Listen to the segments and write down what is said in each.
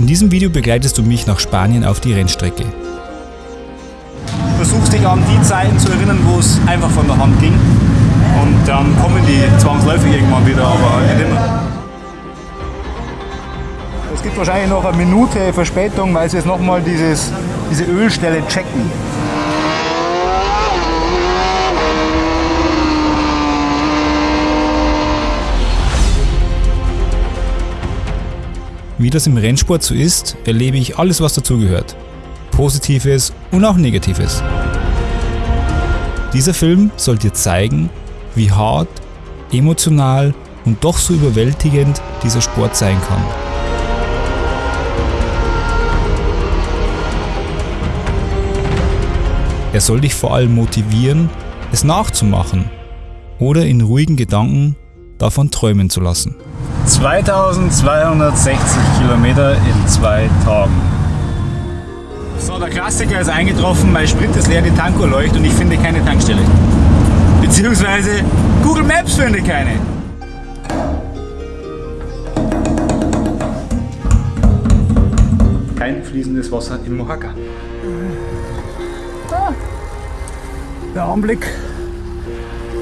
In diesem Video begleitest du mich nach Spanien auf die Rennstrecke. Du versuchst dich an die Zeiten zu erinnern, wo es einfach von der Hand ging. Und dann kommen die zwangsläufig irgendwann wieder, aber nicht immer. Es gibt wahrscheinlich noch eine Minute Verspätung, weil sie jetzt nochmal diese Ölstelle checken. Wie das im Rennsport so ist, erlebe ich alles, was dazugehört. Positives und auch Negatives. Dieser Film soll dir zeigen, wie hart, emotional und doch so überwältigend dieser Sport sein kann. Er soll dich vor allem motivieren, es nachzumachen oder in ruhigen Gedanken davon träumen zu lassen. 2260 Kilometer in zwei Tagen. So, der Klassiker ist eingetroffen, mein Sprit ist leer, die Tanko leuchtet und ich finde keine Tankstelle. Beziehungsweise Google Maps finde keine. Kein fließendes Wasser im Mohaka. Ah, der Anblick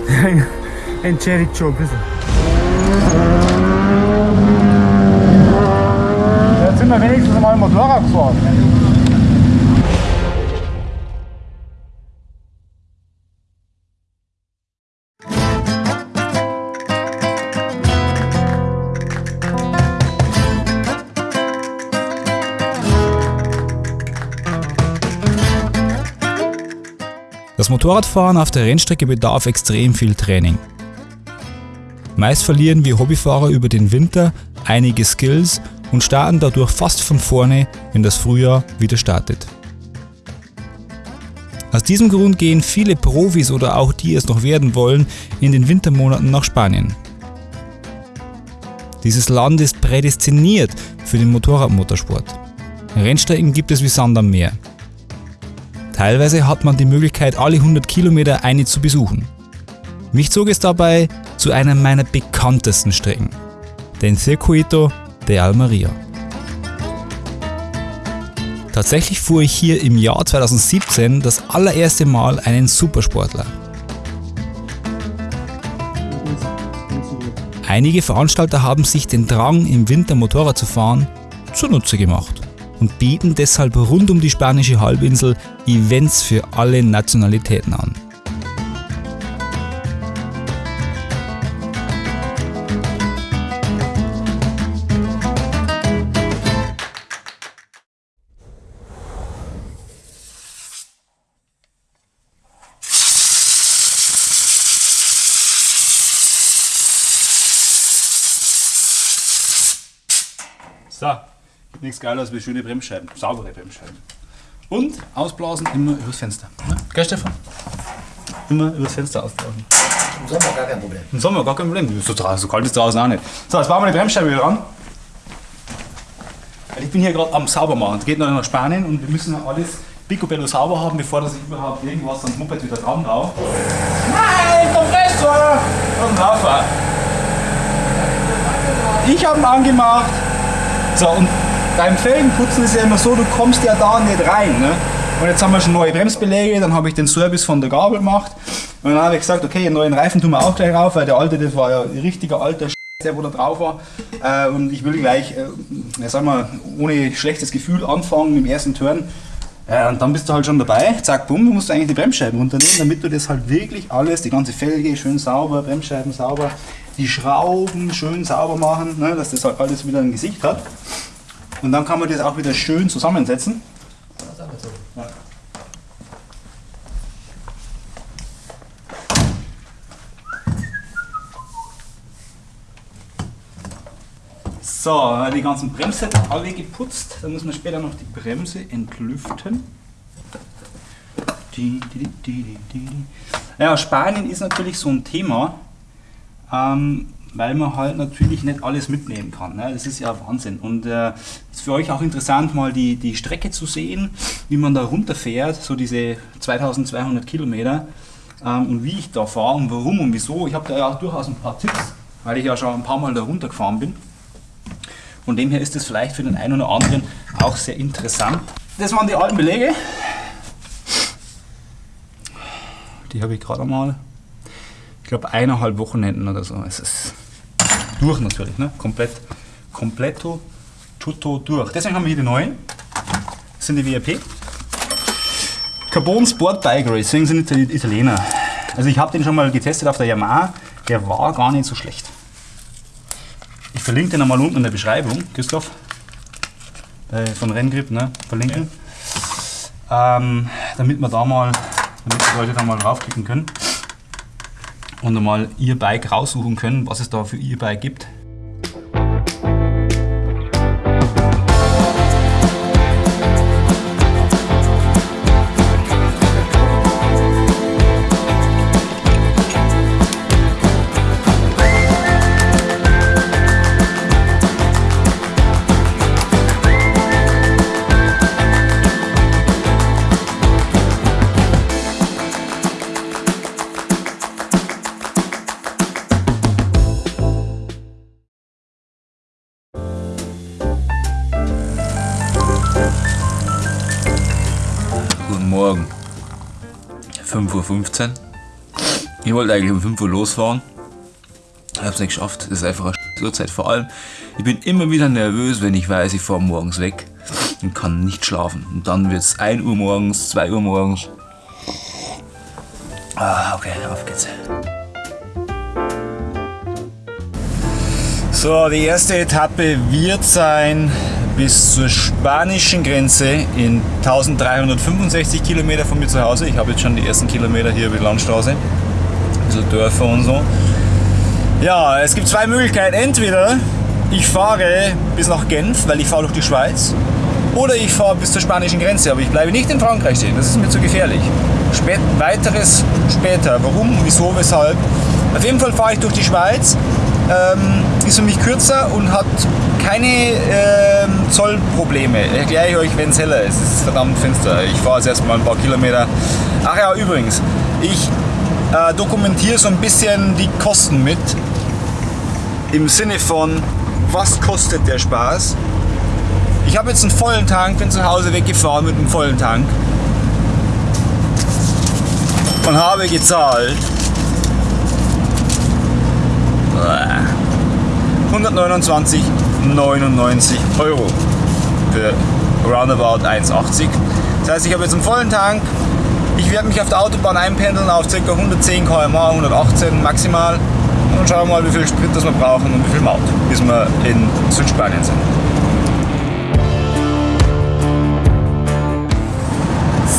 entschädigt schon ein bisschen. Sind wir wenigstens mal Motorrad gefahren. Das Motorradfahren auf der Rennstrecke bedarf extrem viel Training. Meist verlieren wir Hobbyfahrer über den Winter einige Skills und starten dadurch fast von vorne, wenn das Frühjahr wieder startet. Aus diesem Grund gehen viele Profis oder auch die es noch werden wollen, in den Wintermonaten nach Spanien. Dieses Land ist prädestiniert für den Motorradmotorsport. Rennstrecken gibt es wie Sand am Meer. Teilweise hat man die Möglichkeit, alle 100 Kilometer eine zu besuchen. Mich zog es dabei zu einer meiner bekanntesten Strecken, den Circuito de Almeria. Tatsächlich fuhr ich hier im Jahr 2017 das allererste Mal einen Supersportler. Einige Veranstalter haben sich den Drang, im Winter Motorrad zu fahren, zunutze gemacht und bieten deshalb rund um die spanische Halbinsel Events für alle Nationalitäten an. Nichts geiler als schöne Bremsscheiben, saubere Bremsscheiben. Und ausblasen immer übers Fenster. Ne? Gell, Stefan? Immer übers Fenster ausblasen. Im Sommer gar kein Problem. Im Sommer gar kein Problem. So, so kalt ist draußen auch nicht. So, jetzt bauen wir die Bremsscheibe wieder ran. Weil Ich bin hier gerade am Saubermachen. Es geht noch nach Spanien und wir müssen alles picobello sauber haben, bevor das überhaupt irgendwas ans Moped wieder dran drauf. Nein, Kompressor! Und rauf. Ich habe ihn angemacht. So, und beim Felgenputzen ist ja immer so, du kommst ja da nicht rein. Ne? Und jetzt haben wir schon neue Bremsbeläge, dann habe ich den Service von der Gabel gemacht. Und dann habe ich gesagt, okay, einen neuen Reifen tun wir auch gleich rauf, weil der alte, das war ja ein richtiger alter Sch der wo da drauf war. Äh, und ich will gleich, äh, sagen wir, ohne schlechtes Gefühl anfangen im ersten Turn. Äh, und dann bist du halt schon dabei, zack, bumm, du musst eigentlich die Bremsscheiben runternehmen, damit du das halt wirklich alles, die ganze Felge schön sauber, Bremsscheiben sauber, die Schrauben schön sauber machen, ne, dass das halt alles wieder ein Gesicht hat. Und dann kann man das auch wieder schön zusammensetzen. So, die ganzen Bremssätze alle geputzt. Dann muss man später noch die Bremse entlüften. Ja, Spanien ist natürlich so ein Thema, ähm, weil man halt natürlich nicht alles mitnehmen kann. Ne? Das ist ja Wahnsinn. Und äh, ist für euch auch interessant, mal die, die Strecke zu sehen, wie man da runterfährt, so diese 2200 Kilometer ähm, und wie ich da fahre und warum und wieso. Ich habe da ja auch durchaus ein paar Tipps, weil ich ja schon ein paar Mal da runtergefahren bin. Von dem her ist es vielleicht für den einen oder anderen auch sehr interessant. Das waren die alten Belege. Die habe ich gerade mal, ich glaube, eineinhalb Wochenenden oder so. Es ist durch natürlich, ne? komplett, kompletto, tutto durch. Deswegen haben wir hier die neuen. Das sind die WRP. Carbon Sport Bike Racing sind die Italiener. Also ich habe den schon mal getestet auf der Yamaha. Der war gar nicht so schlecht. Ich verlinke den einmal unten in der Beschreibung, Christoph. Äh, von Renngrip, ne? Verlinken. Ähm, damit wir da mal, damit die Leute da mal draufklicken können und einmal ihr Bike raussuchen können, was es da für ihr Bike gibt. Wollte eigentlich um 5 Uhr losfahren. Ich habe es nicht geschafft. Das ist einfach eine Uhrzeit. Vor allem, ich bin immer wieder nervös, wenn ich weiß, ich fahre morgens weg und kann nicht schlafen. Und dann wird es 1 Uhr morgens, 2 Uhr morgens. Ah, okay, auf geht's. So, die erste Etappe wird sein bis zur spanischen Grenze in 1365 Kilometer von mir zu Hause. Ich habe jetzt schon die ersten Kilometer hier über die Landstraße. Bisschen Dörfer und so. Ja, es gibt zwei Möglichkeiten. Entweder ich fahre bis nach Genf, weil ich fahre durch die Schweiz. Oder ich fahre bis zur spanischen Grenze, aber ich bleibe nicht in Frankreich stehen. Das ist mir zu gefährlich. Spät, weiteres später. Warum, wieso, weshalb? Auf jeden Fall fahre ich durch die Schweiz. Ähm, ist für mich kürzer und hat keine ähm, Zollprobleme. Erkläre ich euch, wenn es heller ist. Es ist verdammt finster. Ich fahre jetzt erstmal ein paar Kilometer. Ach ja, übrigens, ich äh, dokumentiere so ein bisschen die Kosten mit. Im Sinne von, was kostet der Spaß? Ich habe jetzt einen vollen Tank, bin zu Hause weggefahren mit einem vollen Tank und habe gezahlt 129,99 Euro für roundabout 1,80. Das heißt, ich habe jetzt einen vollen Tank. Ich werde mich auf der Autobahn einpendeln auf ca. 110 km/h, 118 maximal. Und schauen mal, wie viel Sprit das wir brauchen und wie viel Maut, bis wir in Südspanien sind.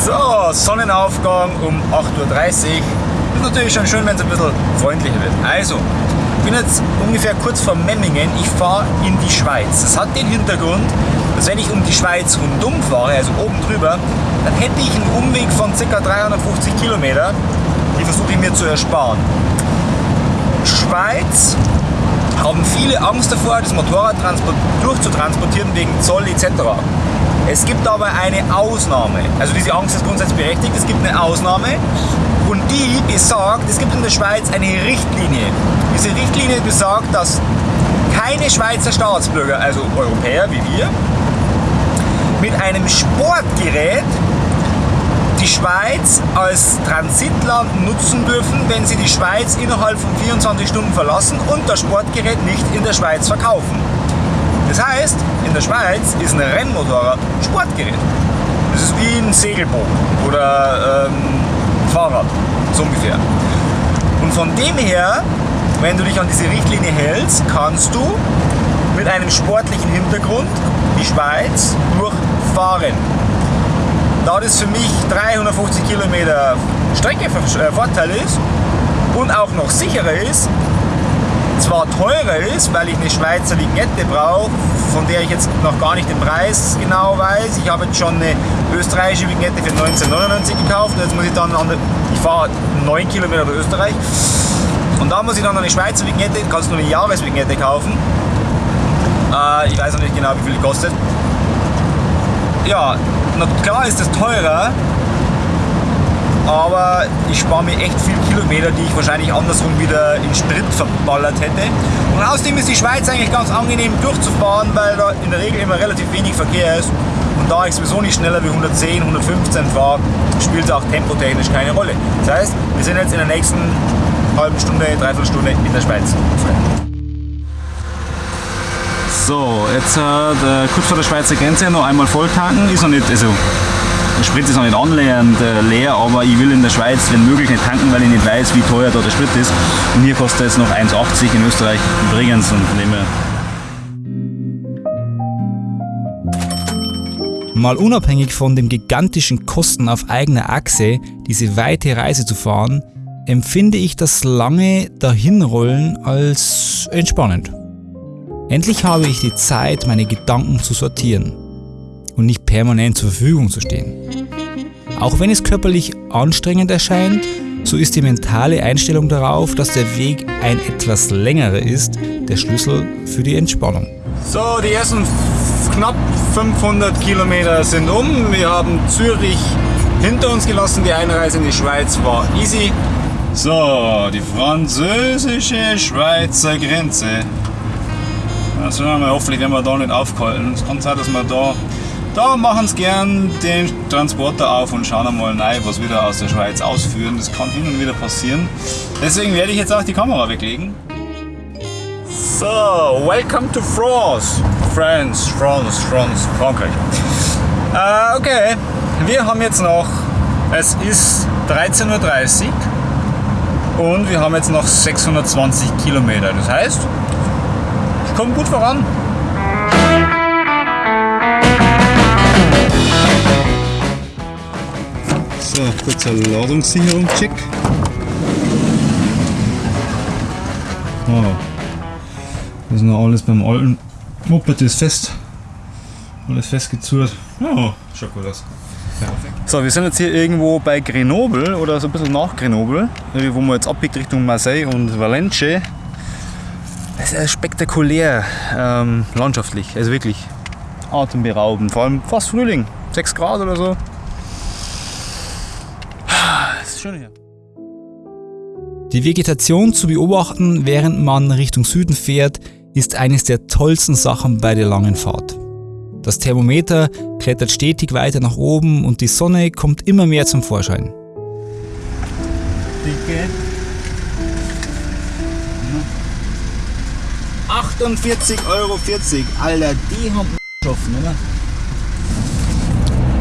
So, Sonnenaufgang um 8.30 Uhr. Ist natürlich schon schön, wenn es ein bisschen freundlicher wird. Also, ich bin jetzt ungefähr kurz vor Memmingen. Ich fahre in die Schweiz. Das hat den Hintergrund, dass wenn ich um die Schweiz rundum fahre, also oben drüber, dann hätte ich einen Umweg von ca. 350 Kilometer. Die versuche ich mir zu ersparen. Schweiz haben viele Angst davor, das Motorrad transport- durchzutransportieren wegen Zoll etc. Es gibt aber eine Ausnahme. Also diese Angst ist grundsätzlich berechtigt. Es gibt eine Ausnahme und die besagt, es gibt in der Schweiz eine Richtlinie. Diese Richtlinie besagt, dass keine Schweizer Staatsbürger, also Europäer wie wir, mit einem Sportgerät die Schweiz als Transitland nutzen dürfen, wenn sie die Schweiz innerhalb von 24 Stunden verlassen und das Sportgerät nicht in der Schweiz verkaufen. Das heißt, in der Schweiz ist ein Rennmotorrad ein Sportgerät. Das ist wie ein Segelboot oder ähm, Fahrrad, so ungefähr. Und von dem her, wenn du dich an diese Richtlinie hältst, kannst du mit einem sportlichen Hintergrund die Schweiz durchfahren. Da das für mich 350 Kilometer Strecke äh, Vorteil ist und auch noch sicherer ist, zwar teurer ist, weil ich eine Schweizer Vignette brauche, von der ich jetzt noch gar nicht den Preis genau weiß. Ich habe jetzt schon eine österreichische Vignette für 1999 gekauft jetzt muss ich dann an der, ich fahre 9 Kilometer durch Österreich und da muss ich dann eine Schweizer Vignette, kannst du eine Jahresvignette kaufen. Äh, ich weiß noch nicht genau, wie viel die kostet. Ja, klar ist das teurer, aber ich spare mir echt viel Kilometer, die ich wahrscheinlich andersrum wieder in Sprit verballert hätte. Und außerdem ist die Schweiz eigentlich ganz angenehm durchzufahren, weil da in der Regel immer relativ wenig Verkehr ist. Und da ich sowieso nicht schneller wie 110, 115 fahre, spielt es auch tempotechnisch keine Rolle. Das heißt, wir sind jetzt in der nächsten halben Stunde, dreiviertel Stunde in der Schweiz. So, jetzt äh, kurz vor der Schweizer Grenze noch einmal voll tanken. Ist noch nicht, also der Sprit ist noch nicht annähernd äh, leer, aber ich will in der Schweiz, wenn möglich, nicht tanken, weil ich nicht weiß, wie teuer da der Sprit ist. Und hier kostet es noch 1,80 in Österreich übrigens und von dem Mal unabhängig von den gigantischen Kosten auf eigener Achse, diese weite Reise zu fahren, empfinde ich das lange Dahinrollen als entspannend. Endlich habe ich die Zeit, meine Gedanken zu sortieren und nicht permanent zur Verfügung zu stehen. Auch wenn es körperlich anstrengend erscheint, so ist die mentale Einstellung darauf, dass der Weg ein etwas längerer ist, der Schlüssel für die Entspannung. So, die ersten knapp 500 Kilometer sind um. Wir haben Zürich hinter uns gelassen. Die Einreise in die Schweiz war easy. So, die französische Schweizer Grenze. Also wir hoffentlich werden wir da nicht aufgehalten. Es kann sein, dass wir da, da machen sie gern den Transporter auf und schauen einmal rein, was wir da aus der Schweiz ausführen. Das kann hin und wieder passieren. Deswegen werde ich jetzt auch die Kamera weglegen. So, welcome to France. France, France, France, Frankreich. Äh, okay, wir haben jetzt noch, es ist 13.30 Uhr und wir haben jetzt noch 620 Kilometer. Das heißt, ich komme gut voran. So, kurzer Ladungssicherung-Check. Oh. Das ist noch alles beim alten Moped ist fest. Alles festgezurrt. Oh, schaut gut aus. So, wir sind jetzt hier irgendwo bei Grenoble oder so ein bisschen nach Grenoble, wo man jetzt abbiegt Richtung Marseille und Valence. Es ist spektakulär ähm, landschaftlich, also wirklich atemberaubend. Vor allem fast Frühling, 6 Grad oder so. Das ist schön hier. Die Vegetation zu beobachten, während man Richtung Süden fährt, ist eines der tollsten Sachen bei der langen Fahrt. Das Thermometer klettert stetig weiter nach oben und die Sonne kommt immer mehr zum Vorschein. Dicke. 48,40 Euro. Alter, die haben geschaffen, oder?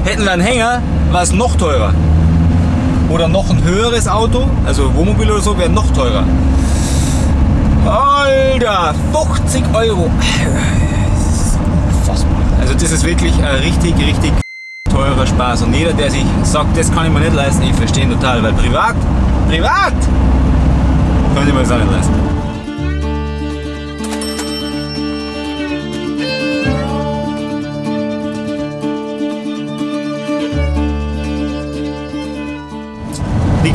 Hätten wir einen Hänger, war es noch teurer. Oder noch ein höheres Auto, also Wohnmobil oder so, wäre noch teurer. Alter, 50 Euro. Unfassbar. Also das ist wirklich ein richtig, richtig teurer Spaß. Und jeder, der sich sagt, das kann ich mir nicht leisten, ich verstehe total. Weil privat, privat, kann ich mir das auch nicht leisten.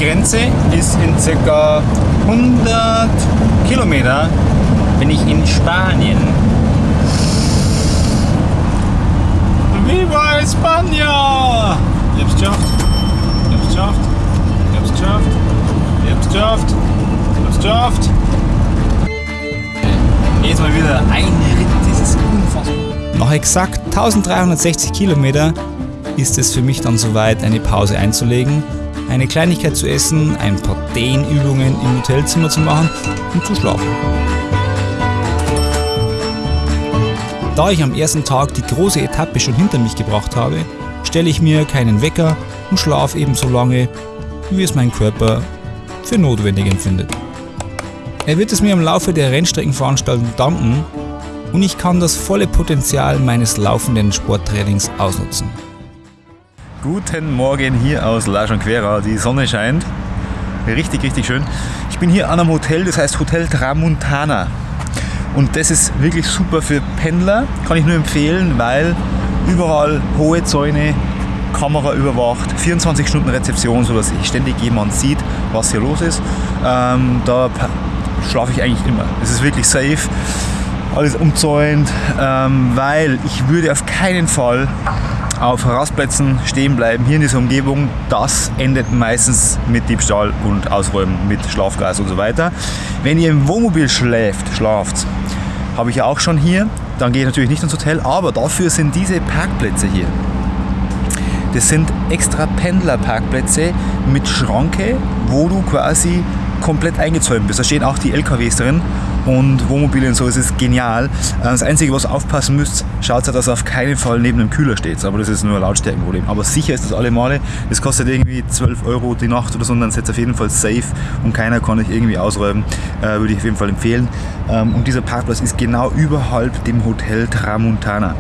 Grenze ist in ca. 100 Kilometer bin ich in Spanien. Viva España! Ich hab's geschafft. Ich hab's geschafft. Ich hab's geschafft. Ich hab's geschafft. Ich hab's geschafft. Jetzt mal wieder ein Ritt. Das ist unfassbar. Nach exakt 1360 Kilometer ist es für mich dann soweit, eine Pause einzulegen, eine Kleinigkeit zu essen, ein paar Dehnübungen im Hotelzimmer zu machen und zu schlafen. Da ich am ersten Tag die große Etappe schon hinter mich gebracht habe, stelle ich mir keinen Wecker und schlafe ebenso lange, wie es mein Körper für notwendig empfindet. Er wird es mir im Laufe der Rennstreckenveranstaltung danken und ich kann das volle Potenzial meines laufenden Sporttrainings ausnutzen. Guten Morgen hier aus La Jonquera. Die Sonne scheint. Richtig, richtig schön. Ich bin hier an einem Hotel, das heißt Hotel Tramontana. Und das ist wirklich super für Pendler. Kann ich nur empfehlen, weil überall hohe Zäune, Kamera überwacht, 24 Stunden Rezeption, sodass ständig jemand sieht, was hier los ist. Ähm, da schlafe ich eigentlich immer. Es ist wirklich safe, alles umzäunt, ähm, weil ich würde auf keinen Fall auf Rastplätzen stehen bleiben, hier in dieser Umgebung, das endet meistens mit Diebstahl und Ausräumen, mit Schlafgas und so weiter. Wenn ihr im Wohnmobil schläft, schlaft, habe ich ja auch schon hier, dann gehe ich natürlich nicht ins Hotel, aber dafür sind diese Parkplätze hier. Das sind extra Pendlerparkplätze mit Schranke, wo du quasi komplett eingezäunt bist. Da stehen auch die LKWs drin und Wohnmobile und so. Es ist genial. Äh, das Einzige, was aufpassen müsst, schaut, dass ihr auf keinen Fall neben einem Kühler steht. Aber das ist nur ein Lautstärkenproblem. Aber sicher ist das alle Male. Das kostet irgendwie 12 Euro die Nacht oder so dann seid ihr auf jeden Fall safe und keiner kann euch irgendwie ausräumen. Äh, würde ich auf jeden Fall empfehlen. Ähm, und dieser Parkplatz ist genau überhalb dem Hotel Tramontana.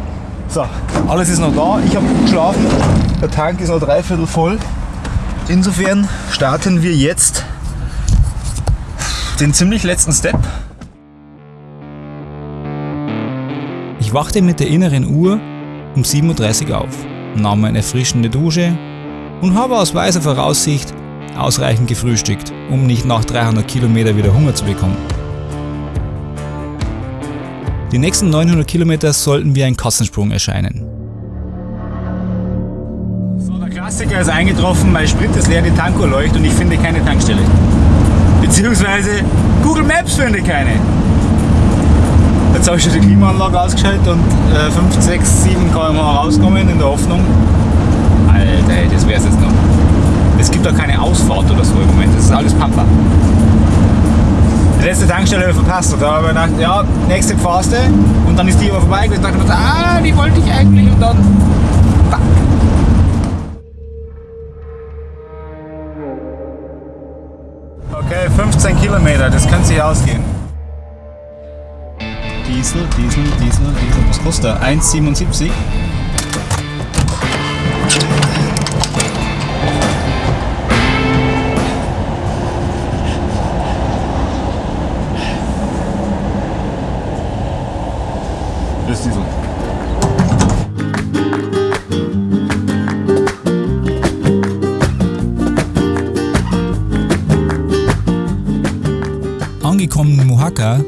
So, alles ist noch da. Ich habe gut geschlafen. Der Tank ist noch dreiviertel voll. Insofern starten wir jetzt den ziemlich letzten Step. Ich wachte mit der inneren Uhr um 7.30 Uhr auf, nahm eine erfrischende Dusche und habe aus weiser Voraussicht ausreichend gefrühstückt, um nicht nach 300 Kilometer wieder Hunger zu bekommen. Die nächsten 900 Kilometer sollten wie ein Kassensprung erscheinen. So, der Klassiker ist eingetroffen, mein Sprit ist leer, die Tanko leuchtet und ich finde keine Tankstelle. Beziehungsweise Google Maps finde keine. Jetzt habe ich schon die Klimaanlage ausgeschaltet und äh, 5, 6, 7 km/h rauskommen in der Hoffnung. Alter, ey, das wär's jetzt noch. Es gibt auch keine Ausfahrt oder so im Moment, das ist alles Pampa. Die letzte Tankstelle habe ich verpasst. Da habe ich gedacht, ja, nächste Pfaste. Und dann ist die aber vorbei. Und ich dachte mir, ah, die wollte ich eigentlich. Und dann. Okay, 15 Kilometer, das könnte sich ausgehen. Diesel, Diesel, Diesel, Diesel. Was kostet der? 1,77. Das ist Diesel. Angekommen in Mojaca,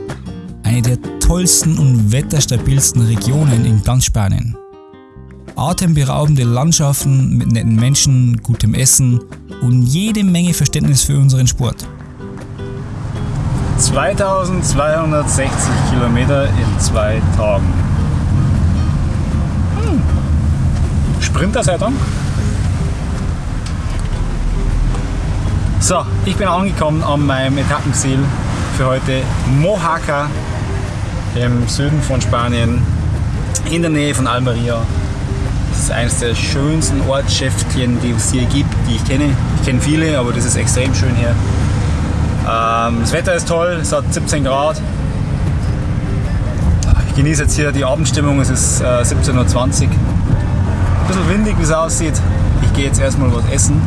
eine der tollsten und wetterstabilsten Regionen in ganz Spanien. Atemberaubende Landschaften mit netten Menschen, gutem Essen und jede Menge Verständnis für unseren Sport. 2260 Kilometer in zwei Tagen. Hm. Sprinter sei Dank. So, ich bin angekommen an meinem Etappenziel für heute Mojaca im Süden von Spanien, in der Nähe von Almeria. Das ist eines der schönsten Ortschäftchen, die es hier gibt, die ich kenne. Ich kenne viele, aber das ist extrem schön hier. Ähm, das Wetter ist toll, es hat 17 Grad. Ich genieße jetzt hier die Abendstimmung, es ist äh, 17.20 Uhr. Ein bisschen windig, wie es aussieht. Ich gehe jetzt erstmal was essen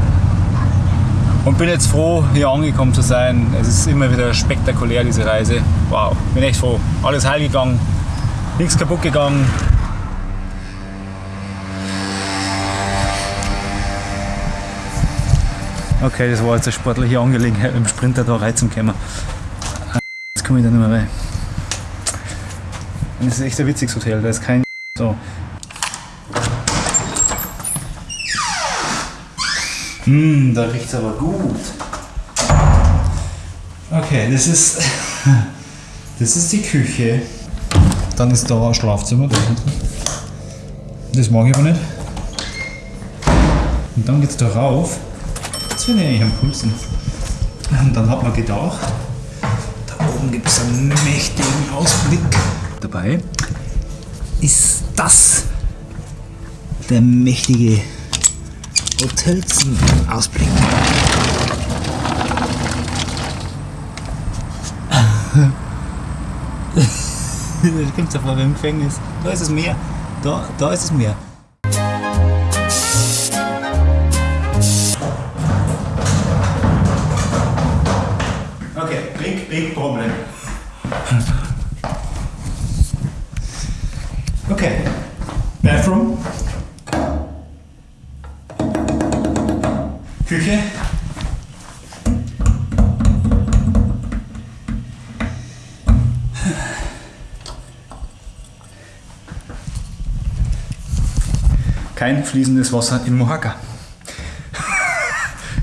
und bin jetzt froh, hier angekommen zu sein. Es ist immer wieder spektakulär, diese Reise. Wow, bin echt froh. Alles heil gegangen, nichts kaputt gegangen. Okay, das war jetzt eine sportliche Angelegenheit, dem Sprinter da reinzukommen. Jetzt komme ich da nicht mehr rein. Und das ist echt ein witziges Hotel, da ist kein so. Hm, da riecht es aber gut. Okay, das ist, das ist die Küche. Dann ist da ein Schlafzimmer da hinten. Das mag ich aber nicht. Und dann geht es da rauf. Jetzt bin ich eigentlich am coolsten. Und dann hat man gedacht, da oben gibt es einen mächtigen Ausblick. Dabei ist das der mächtige Hotelzimmer-Ausblick. das kommt ja vor wie im Gefängnis. Da ist das Meer. Da, da ist das Meer. Okay, big, big problem. Okay, kein fließendes Wasser in Mohaka.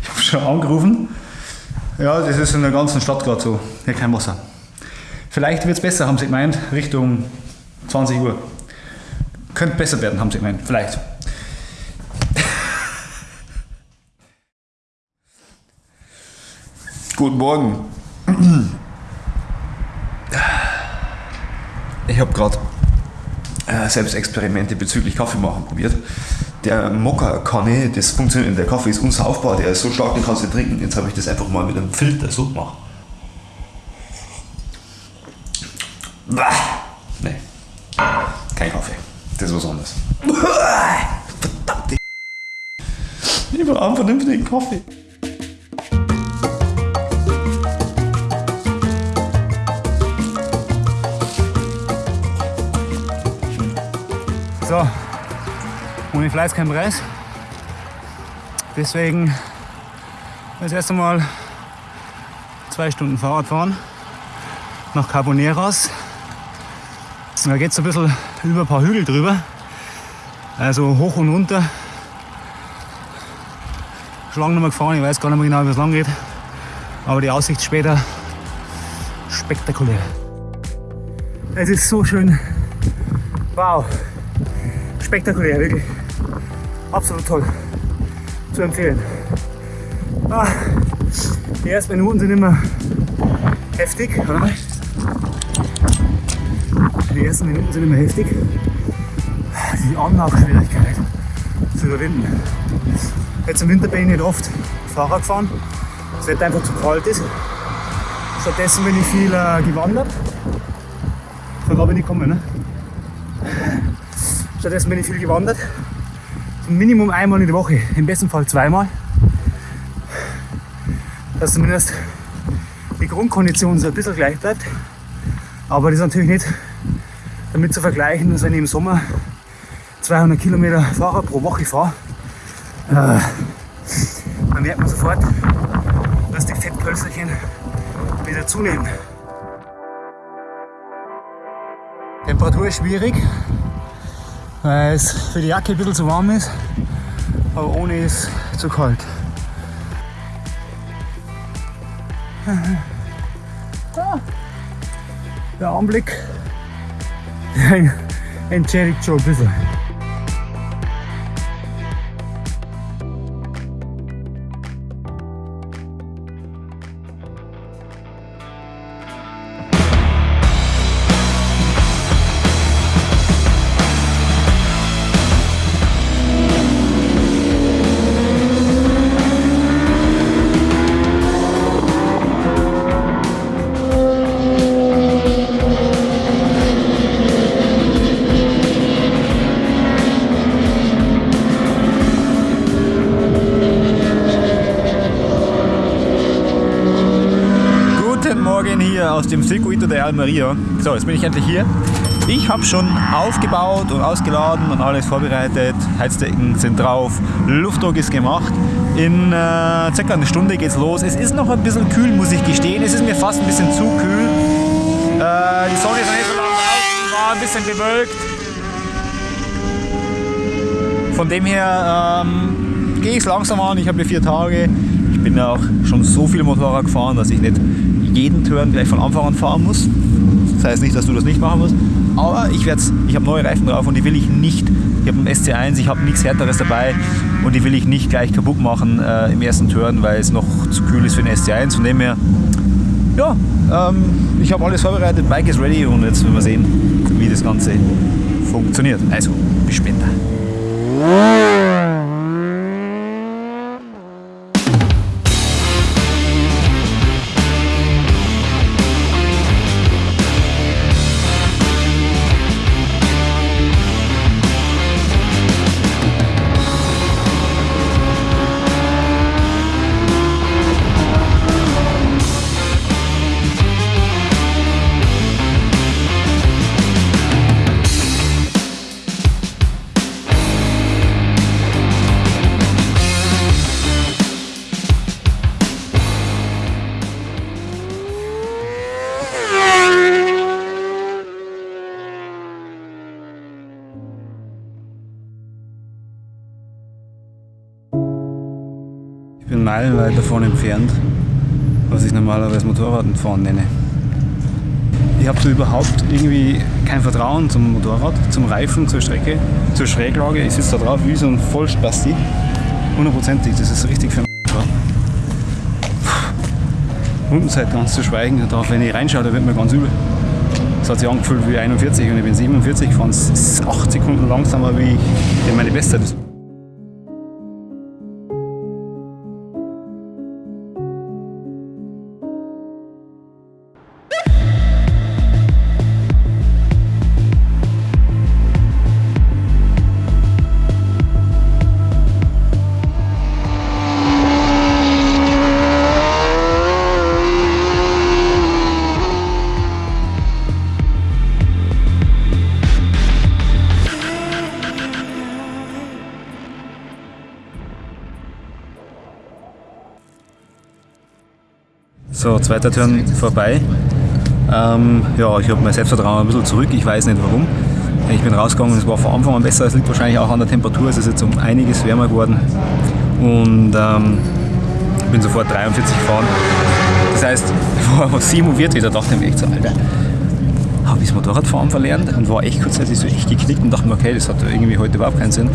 ich habe schon angerufen. Ja, das ist in der ganzen Stadt gerade so. Hier kein Wasser. Vielleicht wird es besser, haben sie gemeint, Richtung 20 Uhr. Könnte besser werden, haben sie gemeint. Vielleicht. Guten Morgen. Ich habe gerade äh, Selbstexperimente bezüglich Kaffee machen probiert. Der Mokka-Kanne, das funktioniert, der Kaffee ist unsaufbar, der ist so stark, den kannst du trinken. Jetzt habe ich das einfach mal mit einem Filter so gemacht. Bah! Nee. Kein Kaffee. Das ist was anderes. Verdammt! Ich will einen vernünftigen Kaffee. So, ohne Fleiß kein Preis. Deswegen das erste Mal zwei Stunden Fahrrad fahren nach Carboneras. Da geht es ein bisschen über ein paar Hügel drüber. Also hoch und runter. Schon lange nicht gefahren, ich weiß gar nicht mehr genau, wie es lang geht. Aber die Aussicht später spektakulär. Es ist so schön. Wow. Spektakulär, wirklich. Absolut toll. Zu empfehlen. Ah, die ersten Minuten sind immer heftig. Die ersten Minuten sind immer heftig. Die Anlaufschwierigkeit zu überwinden. Jetzt im Winter bin ich nicht oft Fahrrad gefahren, weil das Wetter einfach zu kalt ist. Stattdessen bin ich viel äh, gewandert. Von da bin ich gekommen. Ne? Stattdessen bin ich viel gewandert. Minimum einmal in der Woche, im besten Fall zweimal. Dass zumindest die Grundkondition so ein bisschen gleich bleibt. Aber das ist natürlich nicht damit zu vergleichen, dass wenn ich im Sommer 200 Kilometer Fahrrad pro Woche fahre, äh, dann merkt man sofort, dass die Fettpölsterchen wieder zunehmen. Temperatur ist schwierig, weil es für die Jacke ein bisschen zu warm ist, aber ohne ist zu kalt. Der Anblick entschädigt schon ein bisschen. Aus dem Circuito de Almeria. So, jetzt bin ich endlich hier. Ich habe schon aufgebaut und ausgeladen und alles vorbereitet. Heizdecken sind drauf, Luftdruck ist gemacht. In äh, circa einer Stunde geht's los. Es ist noch ein bisschen kühl, muss ich gestehen. Es ist mir fast ein bisschen zu kühl. Äh, die Sonne ist noch nicht so lang draußen, war ein bisschen bewölkt. Von dem her ähm, gehe ich es langsam an. Ich habe hier vier Tage. Ich bin ja auch schon so viel Motorrad gefahren, dass ich nicht jeden Turn gleich von Anfang an fahren muss. Das heißt nicht, dass du das nicht machen musst. Aber ich, ich habe neue Reifen drauf und die will ich nicht. Ich habe einen SC1, ich habe nichts Härteres dabei und die will ich nicht gleich kaputt machen äh, im ersten Turn, weil es noch zu kühl ist für den SC1. Von dem her, ja, ähm, ich habe alles vorbereitet, Bike ist ready und jetzt werden wir sehen, wie das Ganze funktioniert. Also, bis später. Meilenweit davon entfernt, was ich normalerweise Motorradfahren nenne. Ich habe so überhaupt irgendwie kein Vertrauen zum Motorrad, zum Reifen, zur Strecke, zur Schräglage. Ich sitze da drauf wie so ein Vollspasti. Hundertprozentig, das ist richtig für. Rundenzeit ganz zu schweigen, darauf, wenn ich reinschaue, da wird mir ganz übel. Es hat sich angefühlt wie 41 und ich bin 47 gefahren. Es ist 8 Sekunden langsamer wie ich meine Bestzeit ist. Zweiter Turn vorbei. Ähm, ja, ich habe mein Selbstvertrauen ein bisschen zurück, ich weiß nicht warum. Ich bin rausgegangen, es war von Anfang an besser, es liegt wahrscheinlich auch an der Temperatur, es ist jetzt um einiges wärmer geworden. Und ähm, bin sofort 43 gefahren. Das heißt, ich war 47, da dachte ich mir echt so, Alter, habe ich das Motorradfahren verlernt und war echt kurzzeitig so echt geknickt und dachte mir, okay, das hat irgendwie heute überhaupt keinen Sinn.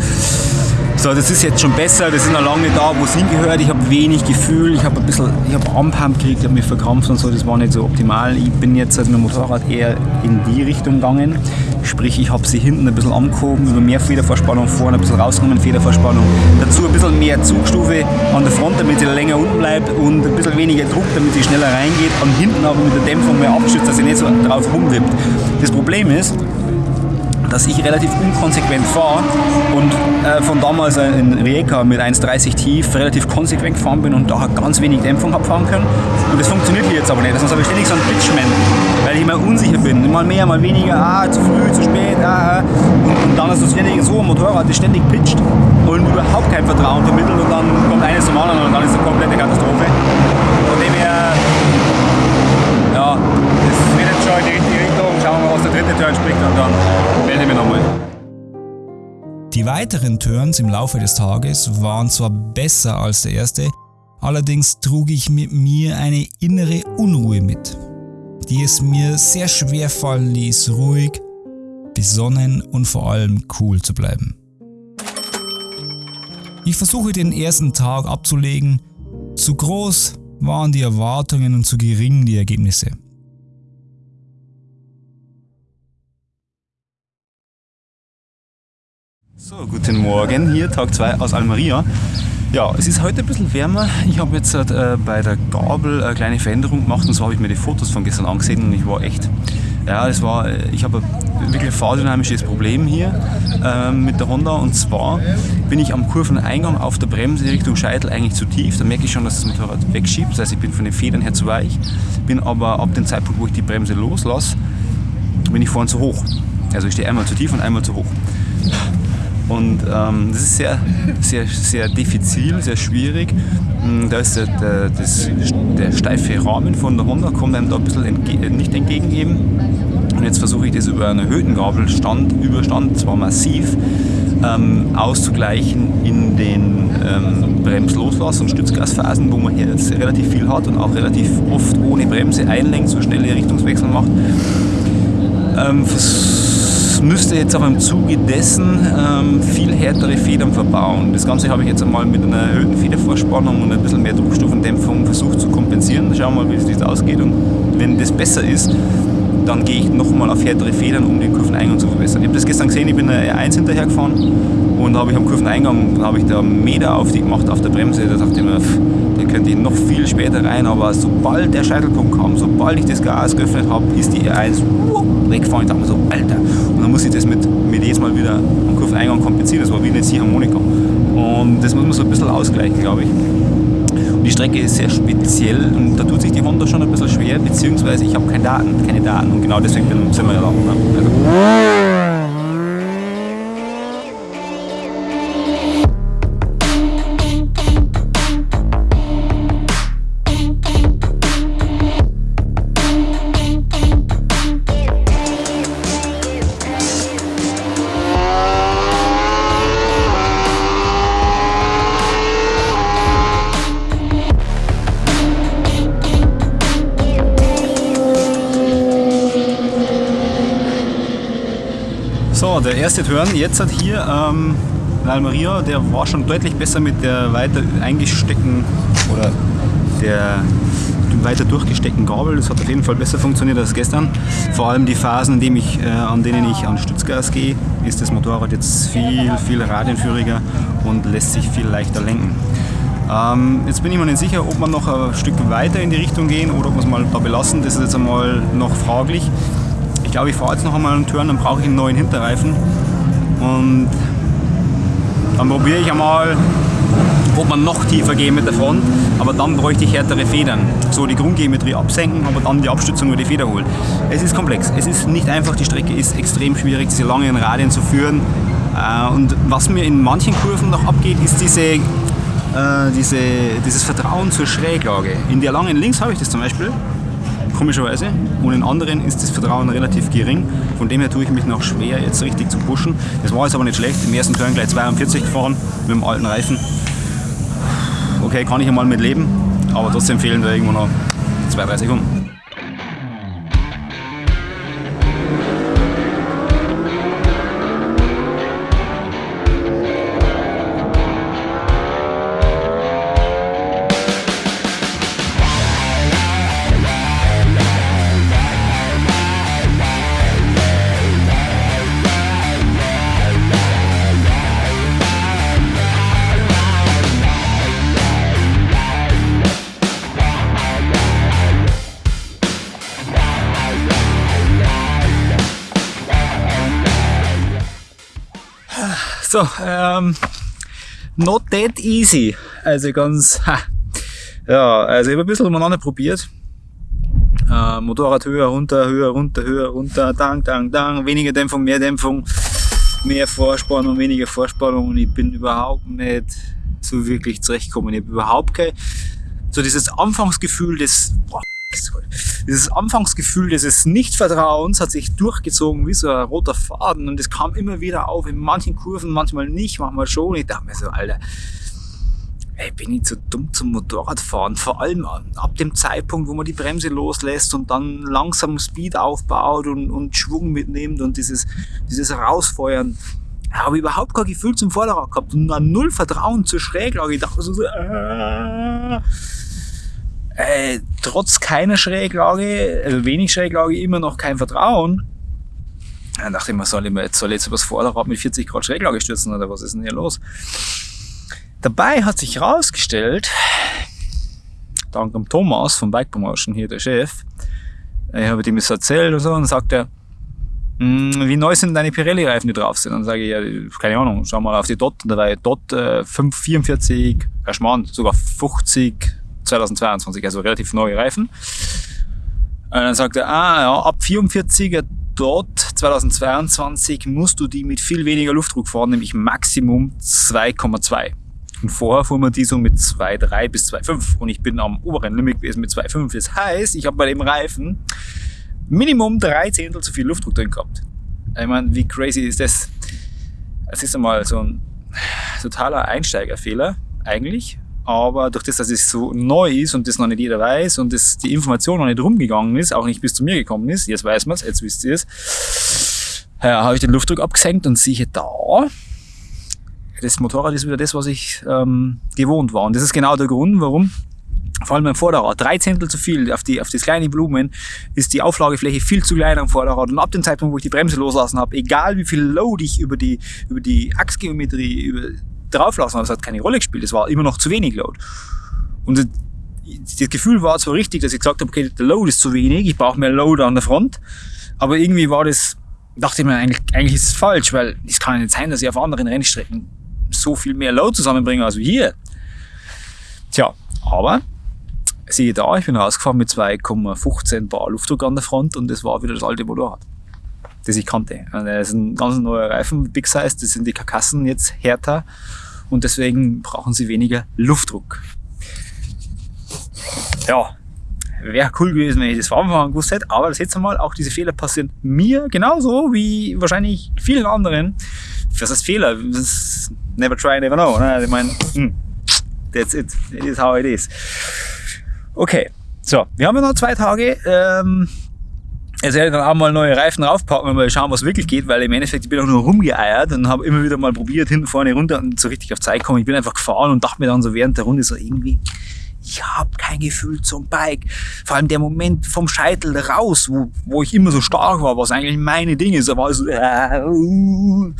So, das ist jetzt schon besser, das ist noch lange da, wo es hingehört. Ich habe wenig Gefühl, ich habe ein bisschen, ich habe Armpump gekriegt, ich habe mich verkrampft und so, das war nicht so optimal. Ich bin jetzt mit dem Motorrad eher in die Richtung gegangen. Sprich, ich habe sie hinten ein bisschen angehoben, über mehr Federverspannung vorne, ein bisschen rausgenommen, Federverspannung. Dazu ein bisschen mehr Zugstufe an der Front, damit sie länger unten bleibt und ein bisschen weniger Druck, damit sie schneller reingeht. Und hinten aber mit der Dämpfung mehr abschützt, dass sie nicht so drauf rumwippt. Das Problem ist, dass ich relativ unkonsequent fahre und äh, von damals in Rijeka mit 1,30 tief relativ konsequent gefahren bin und da ganz wenig Dämpfung habe fahren können. Und das funktioniert jetzt aber nicht. Sonst habe ich ständig so einen Pitchman, weil ich immer unsicher bin. Mal mehr, mal weniger, ah, zu früh, zu spät, ah, ah. Und, und dann ist das ständig so ein Motorrad, das ständig pitcht und überhaupt kein Vertrauen vermittelt und dann kommt eines zum anderen und dann ist es eine komplette Katastrophe. Von dem her, ja, das wird jetzt schon die richtige Richtung. Schauen wir mal, was der dritte Turn und dann melde ich mich nochmal. Die weiteren Turns im Laufe des Tages waren zwar besser als der erste, allerdings trug ich mit mir eine innere Unruhe mit, die es mir sehr schwer fallen ließ, ruhig, besonnen und vor allem cool zu bleiben. Ich versuche den ersten Tag abzulegen, zu groß waren die Erwartungen und zu gering die Ergebnisse. So, guten Morgen, hier Tag 2 aus Almeria. Ja, es ist heute ein bisschen wärmer. Ich habe jetzt äh, bei der Gabel eine kleine Veränderung gemacht und zwar habe ich mir die Fotos von gestern angesehen und ich war echt, ja, es war, ich habe ein wirklich fahrdynamisches Problem hier äh, mit der Honda und zwar bin ich am Kurveneingang auf der Bremse Richtung Scheitel eigentlich zu tief. Da merke ich schon, dass das Motorrad wegschiebt, das heißt, ich bin von den Federn her zu weich, bin aber ab dem Zeitpunkt, wo ich die Bremse loslasse, bin ich vorne zu hoch. Also ich stehe einmal zu tief und einmal zu hoch. Und ähm, das ist sehr, sehr, sehr diffizil, sehr schwierig. Mm, Da ist der, der, das, der steife Rahmen von der Honda, kommt einem da ein bisschen entge nicht entgegen. Und jetzt versuche ich das über einen erhöhten Gabelstand, Überstand, zwar massiv, ähm, auszugleichen in den ähm, Bremsloslass- und Stützgasphasen, wo man hier jetzt relativ viel hat und auch relativ oft ohne Bremse einlenkt, so schnelle Richtungswechsel macht. Ähm, müsste jetzt aber im Zuge dessen ähm, viel härtere Federn verbauen. Das Ganze habe ich jetzt einmal mit einer erhöhten Federvorspannung und ein bisschen mehr Druckstufendämpfung versucht zu kompensieren. Schauen wir mal, wie es das ausgeht. Und wenn das besser ist, dann gehe ich nochmal auf härtere Federn, um den Kurveneingang zu verbessern. Ich habe das gestern gesehen, ich bin eine R1 hinterher gefahren und habe ich am Kurveneingang habe ich da einen Meter auf die gemacht auf der Bremse. Da dachte ich mir, pff, könnte ich noch viel später rein, aber sobald der Scheitelpunkt kam, sobald ich das Gas geöffnet habe, ist die R1 wupp, weggefahren. Ich dachte mir so, Alter. Und dann muss ich das mit, mit jedes Mal wieder am Kurveneingang kompensieren. Das war wie eine Ziehharmonika. Und das muss man so ein bisschen ausgleichen, glaube ich. Strecke ist sehr speziell und da tut sich die Honda schon ein bisschen schwer, beziehungsweise ich habe keine Daten, keine Daten und genau deswegen sind wir ja da. Ne? Also, erste Turn jetzt hat hier ähm, Almeria, der war schon deutlich besser mit der weiter eingesteckten oder der weiter durchgesteckten Gabel. Das hat auf jeden Fall besser funktioniert als gestern. Vor allem die Phasen, in ich, äh, an denen ich an Stützgas gehe, ist das Motorrad jetzt viel, viel radienführiger und lässt sich viel leichter lenken. Ähm, jetzt bin ich mir nicht sicher, ob wir noch ein Stück weiter in die Richtung gehen oder ob wir es mal da belassen. Das ist jetzt einmal noch fraglich. Ich glaube, ich fahre jetzt noch einmal einen Turn, dann brauche ich einen neuen Hinterreifen. Und dann probiere ich einmal, ob man noch tiefer gehen mit der Front, aber dann bräuchte ich härtere Federn. So die Grundgeometrie absenken, aber dann die Abstützung über die Feder holen. Es ist komplex, es ist nicht einfach, die Strecke ist extrem schwierig, diese langen Radien zu führen. Äh, und was mir in manchen Kurven noch abgeht, ist diese äh, diese, dieses Vertrauen zur Schräglage. In der langen Links habe ich das zum Beispiel, komischerweise, und in anderen ist das Vertrauen relativ gering. Von dem her tue ich mich noch schwer, jetzt richtig zu pushen. Das war jetzt aber nicht schlecht. Im ersten Turn gleich 42 gefahren mit dem alten Reifen. Okay, kann ich einmal mit leben, aber trotzdem fehlen da irgendwo noch zwei, drei Sekunden. So, ähm, not that easy. Also ganz, ha. ja, also ich habe ein bisschen umeinander probiert. Äh, Motorrad höher, runter, höher, runter, höher, runter, dang, dang, dang, weniger Dämpfung, mehr Dämpfung, mehr Vorspannung, weniger Vorspannung und ich bin überhaupt nicht so wirklich zurechtgekommen. Ich habe überhaupt kein, so dieses Anfangsgefühl des, boah, dieses Anfangsgefühl dieses Nichtvertrauens hat sich durchgezogen wie so ein roter Faden und es kam immer wieder auf, in manchen Kurven, manchmal nicht, manchmal schon. Ich dachte mir so, Alter, ey, bin ich zu dumm zum Motorradfahren. Vor allem ab dem Zeitpunkt, wo man die Bremse loslässt und dann langsam Speed aufbaut und, und Schwung mitnimmt und dieses, dieses Rausfeuern. Habe überhaupt kein Gefühl zum Vorderrad gehabt und null Vertrauen zur Schräglage. Ich dachte so äh, äh, trotz keiner Schräglage, also wenig Schräglage, immer noch kein Vertrauen. Dann dachte ich mir, soll ich, mir jetzt, soll ich jetzt übers Vorderrad mit 40 Grad Schräglage stürzen oder was ist denn hier los? Dabei hat sich herausgestellt, dank dem Thomas vom Bike Promotion, hier der Chef, ich habe ihm das erzählt und so, und sagt er, hm, wie neu sind deine Pirelli-Reifen, die drauf sind? Dann sage ich, ja, keine Ahnung, schau mal auf die Dot, da war Dot äh, 544, Schmarrn, sogar 50 2022, also relativ neue Reifen. Und dann sagt er, ah ja, ab 44er dort 2022 musst du die mit viel weniger Luftdruck fahren, nämlich Maximum 2,2. Und vorher fuhren wir die so mit 2,3 bis 2,5 und ich bin am oberen Limit gewesen mit 2,5. Das heißt, ich habe bei dem Reifen Minimum drei Zehntel zu viel Luftdruck drin gehabt. Ich meine, wie crazy ist das? Es ist einmal so ein totaler Einsteigerfehler eigentlich, aber durch das, dass es so neu ist und das noch nicht jeder weiß und das, die Information noch nicht rumgegangen ist, auch nicht bis zu mir gekommen ist, jetzt weiß man es, jetzt wisst ihr es, ja, habe ich den Luftdruck abgesenkt und siehe da, das Motorrad ist wieder das, was ich ähm, gewohnt war. Und das ist genau der Grund, warum vor allem beim Vorderrad, drei Zehntel zu viel auf, die, auf das kleine Volumen, ist die Auflagefläche viel zu klein am Vorderrad. Und ab dem Zeitpunkt, wo ich die Bremse loslassen habe, egal wie viel Load ich über die, über die Achsgeometrie, über drauflassen, aber es hat keine Rolle gespielt. Es war immer noch zu wenig Load. Und das Gefühl war zwar richtig, dass ich gesagt habe, okay, der Load ist zu wenig, ich brauche mehr Load an der Front, aber irgendwie war das, dachte ich mir, eigentlich, eigentlich ist es falsch, weil es kann nicht sein, dass ich auf anderen Rennstrecken so viel mehr Load zusammenbringe als hier. Tja, aber siehe da, ich bin rausgefahren mit 2,15 Bar Luftdruck an der Front und das war wieder das alte Motorrad das ich kannte. Das ist ein ganz neuer Reifen, Big Size, das sind die Karkassen jetzt härter und deswegen brauchen sie weniger Luftdruck. Ja, wäre cool gewesen, wenn ich das von Anfang an gewusst hätte, aber das jetzt einmal, auch diese Fehler passieren mir genauso wie wahrscheinlich vielen anderen. Was heißt Fehler? Das never try, never know. Ne? Ich meine, hm, that's it. It is how it is. Okay, so, wir haben ja noch zwei Tage. Ähm, Jetzt werde ich dann auch mal neue Reifen draufpacken und mal schauen, was wirklich geht, weil im Endeffekt ich bin auch nur rumgeeiert und habe immer wieder mal probiert, hinten vorne runter und so richtig auf Zeit kommen. Ich bin einfach gefahren und dachte mir dann so während der Runde so irgendwie, ich habe kein Gefühl zum Bike. Vor allem der Moment vom Scheitel raus, wo, wo ich immer so stark war, was eigentlich meine Dinge ist, aber so, äh, uh.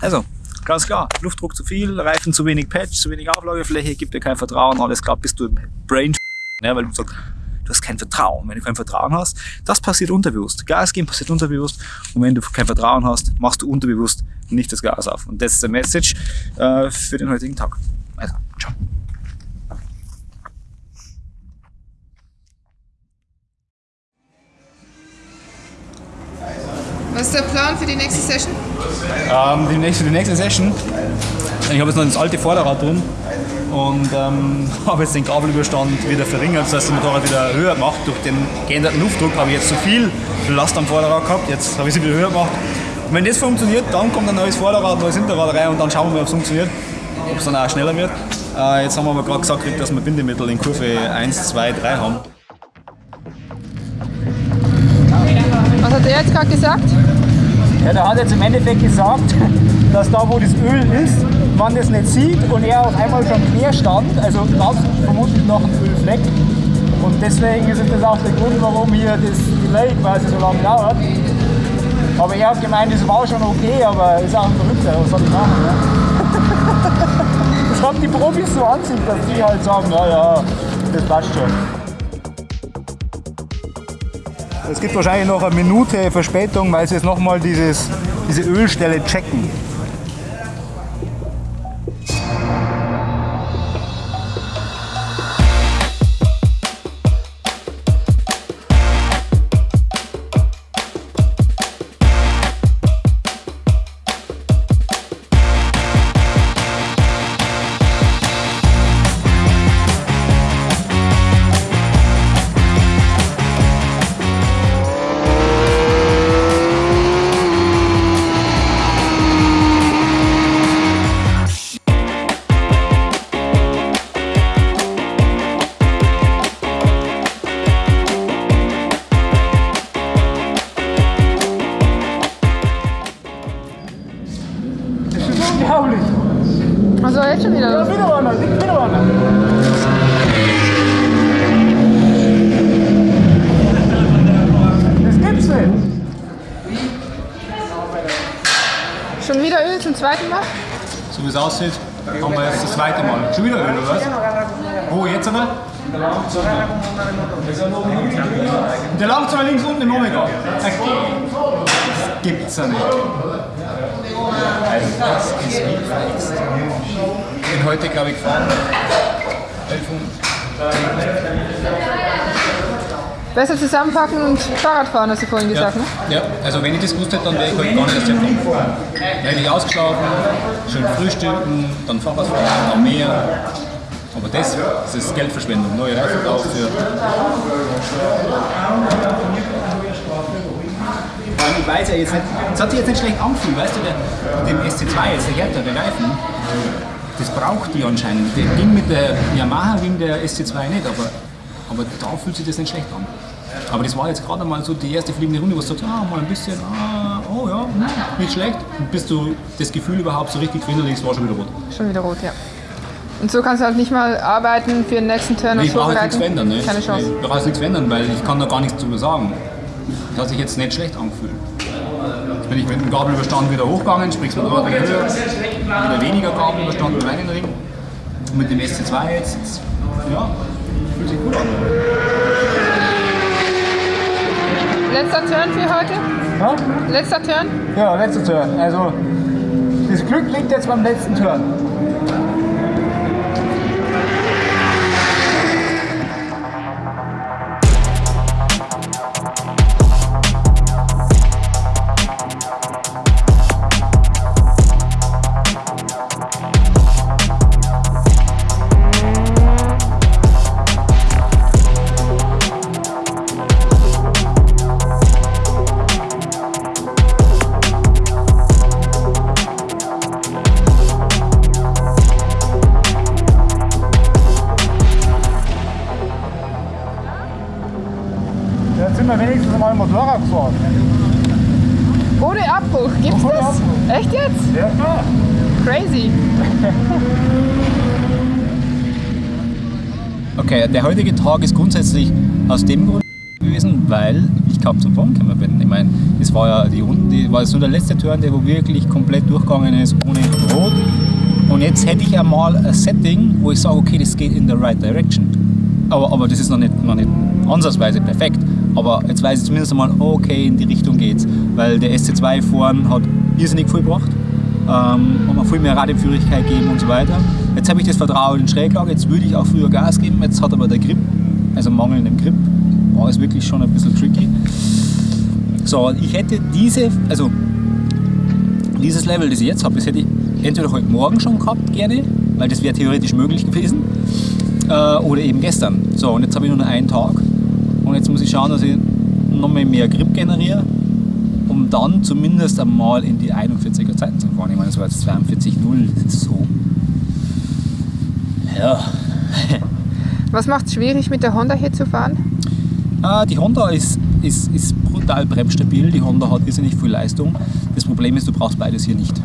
also, ganz klar, Luftdruck zu viel, Reifen zu wenig Patch, zu wenig Auflagefläche, gibt dir kein Vertrauen, alles klar, bist du im Brain, ja, weil du sagst, du hast kein Vertrauen. Wenn du kein Vertrauen hast, das passiert unterbewusst. Gas geben passiert unterbewusst. Und wenn du kein Vertrauen hast, machst du unterbewusst nicht das Gas auf. Und das ist der Message äh, für den heutigen Tag. Also, ciao. Was ist der Plan für die nächste Session? Ähm, die, nächste, die nächste Session, ich habe jetzt noch das alte Vorderrad drin und ähm, habe jetzt den Kabelüberstand wieder verringert, das heißt, das Motorrad wieder höher gemacht. Durch den geänderten Luftdruck habe ich jetzt zu viel Last am Vorderrad gehabt, jetzt habe ich sie wieder höher gemacht. Und wenn das funktioniert, dann kommt ein neues Vorderrad, ein neues Hinterrad rein und dann schauen wir mal, ob es funktioniert, ob es dann auch schneller wird. Äh, jetzt haben wir aber gerade gesagt, dass wir Bindemittel in Kurve 1, 2, 3 haben. Was hat er jetzt gerade gesagt? Ja, der hat jetzt im Endeffekt gesagt, dass da wo das Öl ist, man das nicht sieht und er auf einmal schon quer stand, also ganz vermutlich noch ein Ölfleck. Und deswegen ist das auch der Grund, warum hier das Delay quasi so lange dauert. Aber er hat gemeint, das war schon okay, aber ist auch ein Verrückter, was soll ich machen? Ja? Das haben die Profis so an sich, dass die halt sagen, ja, ja, das passt schon. Es gibt wahrscheinlich noch eine Minute Verspätung, weil sie jetzt nochmal diese Ölstelle checken. Ja nicht. Also das ist wie verhext. Ich bin heute, glaube ich, gefahren. Besser zusammenpacken und Fahrrad fahren, hast du vorhin gesagt, ne? Ja, also wenn ich das gewusst hätte, dann wäre ich heute gar nicht erst hergekommen. Dann hätte ich ausgeschlafen, schön frühstücken, dann Fahrrad fahren, dann mehr. Aber das, das ist Geldverschwendung. Neue Reifen drauf für. Weiß ja jetzt nicht, es hat sich jetzt nicht schlecht angefühlt, weißt du, der, dem SC2 jetzt, der Hertha, der Reifen, das braucht die anscheinend. Der ging mit der Yamaha, ging der SC2 nicht, aber, aber da fühlt sich das nicht schlecht an. Aber das war jetzt gerade mal so die erste fliegende Runde, wo du sagst, ah, mal ein bisschen, ah, oh ja, nicht schlecht. Und bis du das Gefühl überhaupt so richtig verinnerlichst, war schon wieder rot. Schon wieder rot, ja. Und so kannst du halt nicht mal arbeiten für den nächsten Turn und Ich brauche jetzt nichts verändern. Ne? Keine Chance. Ich brauche jetzt nichts verändern, weil ich kann da gar nichts drüber sagen. Das hat sich jetzt nicht schlecht angefühlt. Jetzt bin ich mit dem Gabelüberstand wieder hochgegangen, sprich mit Ordnung höher, wieder weniger Gabelüberstand mit meinen Ring. Und mit dem SC2 jetzt, ja, fühlt sich gut an. Letzter Turn für heute? Ja? Letzter Turn? Ja, letzter Turn. Also, das Glück liegt jetzt beim letzten Turn. Der heutige Tag ist grundsätzlich aus dem Grund gewesen, weil ich kaum zum Fahren gekommen bin. Ich meine, das war ja die Runden, die war nur der letzte Turn, der wo wirklich komplett durchgegangen ist ohne Rot. Und jetzt hätte ich einmal ein Setting, wo ich sage, okay, das geht in the right direction. Aber, aber das ist noch nicht, noch nicht ansatzweise perfekt. Aber jetzt weiß ich zumindest einmal, okay, in die Richtung geht's. Weil der SC2 vorn hat irrsinnig viel gebracht. Ähm, hat mir viel mehr Radioführigkeit gegeben und so weiter. Jetzt habe ich das Vertrauen in Schräglage, jetzt würde ich auch früher Gas geben. Jetzt hat aber der Grip, also mangelnden Grip, war es wirklich schon ein bisschen tricky. So, ich hätte diese, also dieses Level, das ich jetzt habe, das hätte ich entweder heute Morgen schon gehabt, gerne, weil das wäre theoretisch möglich gewesen, äh, oder eben gestern. So, und jetzt habe ich nur noch einen Tag und jetzt muss ich schauen, dass ich noch mehr, Grip generiere, um dann zumindest einmal in die 41er Zeiten zu fahren. Ich meine, das war jetzt 42,0, das ist so. Ja. Was macht es schwierig, mit der Honda hier zu fahren? Ah, die Honda ist, ist, ist brutal bremsstabil, die Honda hat irrsinnig viel Leistung. Das Problem ist, du brauchst beides hier nicht.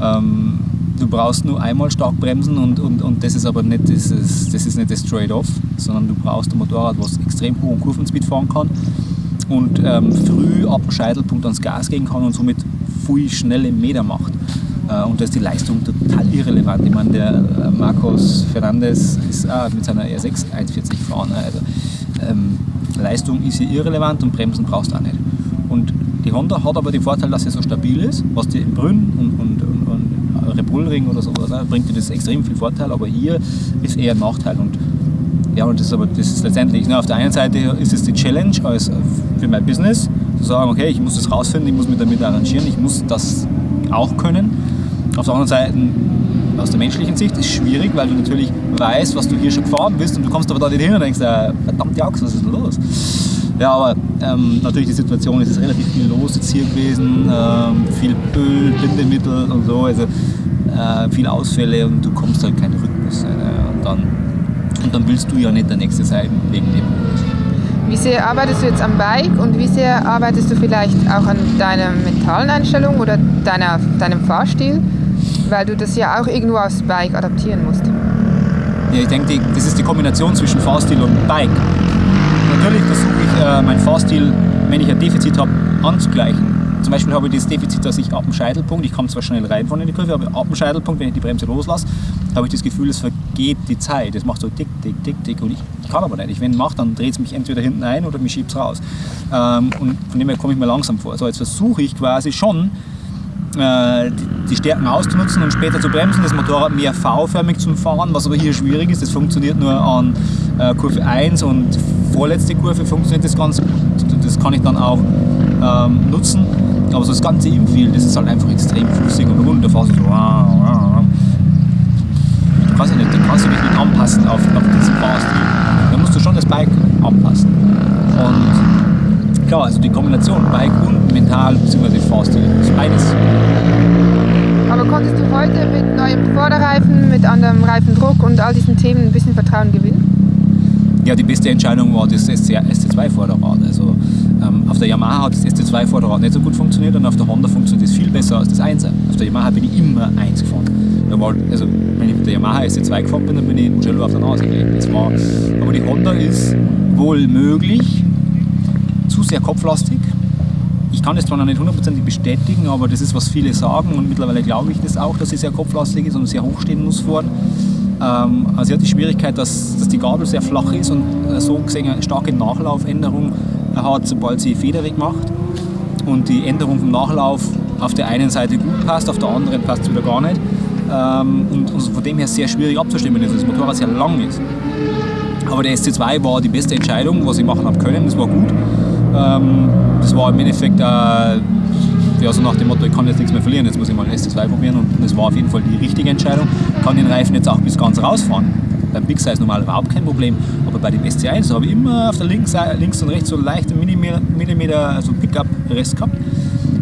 Ähm, du brauchst nur einmal stark bremsen und, und, und das ist aber nicht das, ist, das ist nicht das Trade-off, sondern du brauchst ein Motorrad, was extrem hohen Kurvenspeed fahren kann und ähm, früh ab Scheitelpunkt ans Gas gehen kann und somit viel schnelle Meter macht. Äh, und da ist die Leistung total irrelevant. Ich meine, der äh, Marcos Fernandes ist auch mit seiner R6 140 gefahren. ne? Also, ähm, Leistung ist hier irrelevant und Bremsen brauchst du auch nicht. Und die Honda hat aber den Vorteil, dass sie so stabil ist, was dir im Brünn und, und, und, und Red oder sowas ne, bringt dir das extrem viel Vorteil, aber hier ist eher ein Nachteil. Und ja, und das ist aber das ist letztendlich, ne, auf der einen Seite ist es die Challenge als für mein Business, zu sagen, okay, ich muss das rausfinden, ich muss mich damit arrangieren, ich muss das auch können. Auf der anderen Seite, aus der menschlichen Sicht, ist schwierig, weil du natürlich weißt, was du hier schon gefahren bist und du kommst aber da nicht hin und denkst, äh, verdammte Axt, was ist denn los? Ja, aber ähm, natürlich die Situation ist es relativ viel los jetzt hier gewesen, ähm, viel Öl, Bindemittel und so, also äh, viele Ausfälle und du kommst halt keinen Rhythmus. Äh, und, dann, und dann willst du ja nicht der Nächste sein wegen dem. Wie sehr arbeitest du jetzt am Bike und wie sehr arbeitest du vielleicht auch an deiner mentalen Einstellung oder deiner, deinem Fahrstil? Weil du das ja auch irgendwo aufs Bike adaptieren musst. Ja, ich denke, das ist die Kombination zwischen Fahrstil und Bike. Natürlich versuche ich, äh, meinen Fahrstil, wenn ich ein Defizit habe, anzugleichen. Zum Beispiel habe ich das Defizit, dass ich ab dem Scheitelpunkt, ich komme zwar schnell rein von in die Kurve, aber ab dem Scheitelpunkt, wenn ich die Bremse loslasse, habe ich das Gefühl, es vergeht die Zeit. Es macht so tick, tick, tick, tick und ich, ich kann aber nicht. Ich, wenn ich mache, dann dreht es mich entweder hinten ein oder mich schiebt es raus. Ähm, und von dem her komme ich mir langsam vor. So, jetzt versuche ich quasi schon, die- die Stärken auszunutzen und später zu bremsen, das Motorrad mehr V-förmig zu fahren, was aber hier schwierig ist. Das funktioniert nur an äh, Kurve 1 und vorletzte Kurve funktioniert das ganz gut. Das kann ich dann auch ähm, nutzen. Aber so das ganze Infield, das ist halt einfach extrem flüssig und rund. Da fährst du so. Du kannst, ja nicht, da kannst du dich nicht anpassen auf, auf diesen Fahrstil. Da musst du schon das Bike anpassen. Und klar, also die Kombination Bike und mental bzw. Fahrstil ist beides. Aber konntest du heute mit neuem Vorderreifen, mit anderem Reifendruck und all diesen Themen ein bisschen Vertrauen gewinnen? Ja, die beste Entscheidung war das SC2-Vorderrad. Also ähm, auf der Yamaha hat das SC2-Vorderrad nicht so gut funktioniert und auf der Honda funktioniert es viel besser als das 1er. Auf der Yamaha bin ich immer 1 gefahren. War, also, wenn ich mit der Yamaha SC2 gefahren bin, dann bin ich Mugello auf der Nase gelegen. Das war, aber die Honda ist wohl möglich, sehr kopflastig. Ich kann das zwar noch nicht hundertprozentig bestätigen, aber das ist, was viele sagen und mittlerweile glaube ich das auch, dass sie sehr kopflastig ist und sehr hoch stehen muss vorne. Ähm, also sie hat die Schwierigkeit, dass, dass die Gabel sehr flach ist und äh, so gesehen eine starke Nachlaufänderung hat, sobald sie Federweg macht. Und die Änderung vom Nachlauf auf der einen Seite gut passt, auf der anderen passt es wieder gar nicht. Ähm, und, und von dem her sehr schwierig abzustimmen ist, dass das Motorrad sehr lang ist. Aber der SC2 war die beste Entscheidung, was ich machen habe können. Das war gut. Ähm, das war im Endeffekt äh, ja, so nach dem Motto, ich kann jetzt nichts mehr verlieren, jetzt muss ich mal den SC2 probieren. Und das war auf jeden Fall die richtige Entscheidung. Ich kann den Reifen jetzt auch bis ganz rausfahren. Beim Big Size normal überhaupt kein Problem. Aber bei dem SC1 habe ich immer auf der links, links und rechts so leichte Millimeter, Millimeter also Pickup-Rest gehabt.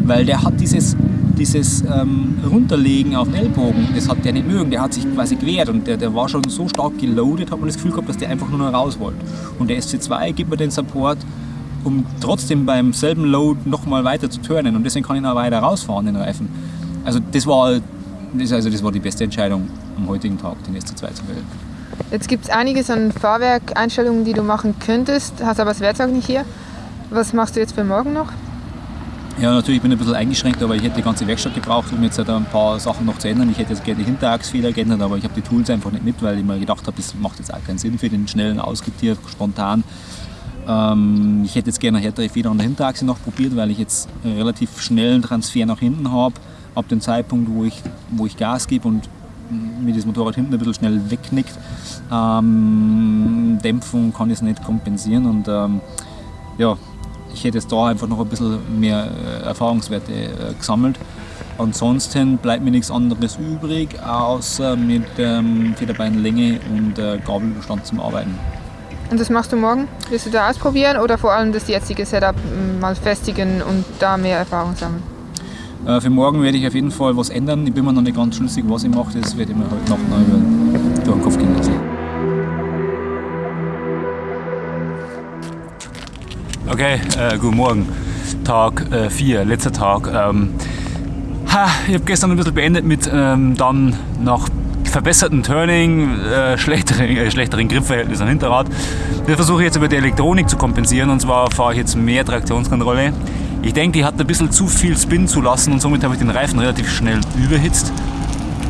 Weil der hat dieses, dieses ähm, Runterlegen auf den Ellbogen, das hat der nicht mögen. Der hat sich quasi gewehrt und der, der war schon so stark geloadet, hat man das Gefühl gehabt, dass der einfach nur noch raus wollte. Und der SC2 gibt mir den Support, um trotzdem beim selben Load nochmal weiter zu turnen und deswegen kann ich noch weiter rausfahren, den Reifen. also das war, das, also das war die beste Entscheidung am heutigen Tag, den SC2 zu wählen. Jetzt gibt es einiges an Fahrwerkeinstellungen, die du machen könntest, hast aber das Werkzeug nicht hier. Was machst du jetzt für morgen noch? Ja, natürlich bin ich ein bisschen eingeschränkt, aber ich hätte die ganze Werkstatt gebraucht, um jetzt halt ein paar Sachen noch zu ändern. Ich hätte jetzt gerne die Hinterachsfeder geändert, aber ich habe die Tools einfach nicht mit, weil ich mir gedacht habe, das macht jetzt auch keinen Sinn für den schnellen Ausgetier, spontan. Ähm, ich hätte jetzt gerne eine härtere Feder an der Hinterachse noch probiert, weil ich jetzt relativ schnellen Transfer nach hinten habe, ab dem Zeitpunkt, wo ich, wo ich Gas gebe und mir das Motorrad hinten ein bisschen schnell wegknickt. Ähm, Dämpfung kann ich es nicht kompensieren und ähm, ja, ich hätte jetzt da einfach noch ein bisschen mehr äh, Erfahrungswerte äh, gesammelt. Ansonsten bleibt mir nichts anderes übrig, außer mit ähm, Federbeinlänge und äh, Gabelstand zum Arbeiten. Und das machst du morgen? Willst du da ausprobieren oder vor allem das jetzige Setup m, mal festigen und da mehr Erfahrung sammeln? Äh, für morgen werde ich auf jeden Fall was ändern. Ich bin mir noch nicht ganz schlüssig, was ich mache. Das werde ich mir heute Nacht noch über, durch den Kopf gehen lassen. Okay, äh, guten Morgen. Tag 4, letzter Tag. Ähm, ha, ich habe gestern ein bisschen beendet mit ähm, dann nach verbesserten Turning, äh, schlechteren, äh, schlechteren Griffverhältnissen am Hinterrad. Das versuche ich jetzt über die Elektronik zu kompensieren und zwar fahre ich jetzt mehr Traktionskontrolle. Ich denke, die hat ein bisschen zu viel Spin zu lassen und somit habe ich den Reifen relativ schnell überhitzt.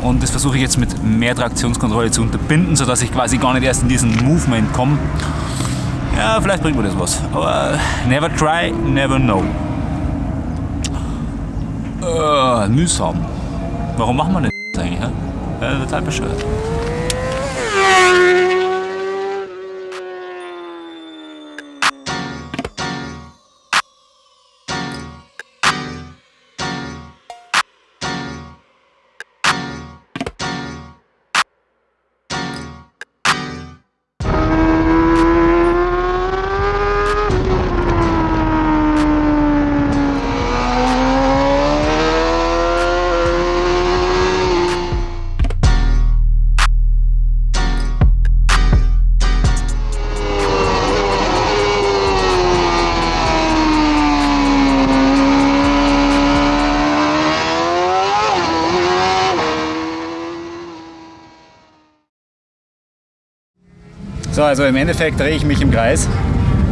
Und das versuche ich jetzt mit mehr Traktionskontrolle zu unterbinden, sodass ich quasi gar nicht erst in diesen Movement komme. Ja, vielleicht bringt mir das was. Aber never try, never know. Äh, mühsam. Warum machen wir das eigentlich? Ja? Ja, total bescheuert. So, also im Endeffekt drehe ich mich im Kreis.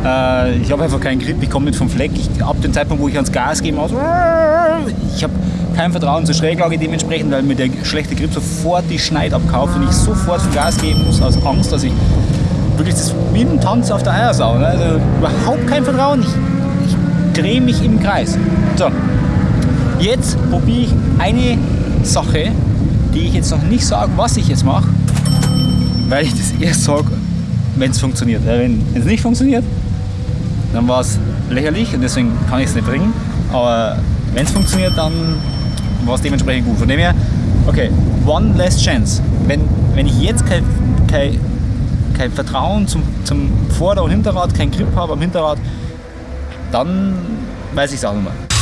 Äh, ich habe einfach keinen Grip, ich komme nicht vom Fleck. Ich, ab dem Zeitpunkt, wo ich ans Gas gebe, aus, ich habe kein Vertrauen zur Schräglage dementsprechend, weil mir der schlechte Grip sofort die Schneid abkauft und ich sofort vom Gas geben muss aus Angst, dass ich wirklich das wie ein Tanz auf der Eiersau. Ne? Also überhaupt kein Vertrauen. Ich, ich drehe mich im Kreis. So, jetzt probiere ich eine Sache, die ich jetzt noch nicht sage, was ich jetzt mache, weil ich das erst sage, wenn es funktioniert. Wenn es nicht funktioniert, dann war es lächerlich und deswegen kann ich es nicht bringen. Aber wenn es funktioniert, dann war es dementsprechend gut. Von dem her, okay, one last chance. Wenn, wenn ich jetzt kein, kein, kein Vertrauen zum, zum Vorder- und Hinterrad, kein Grip habe am Hinterrad, dann weiß ich es auch nicht mehr.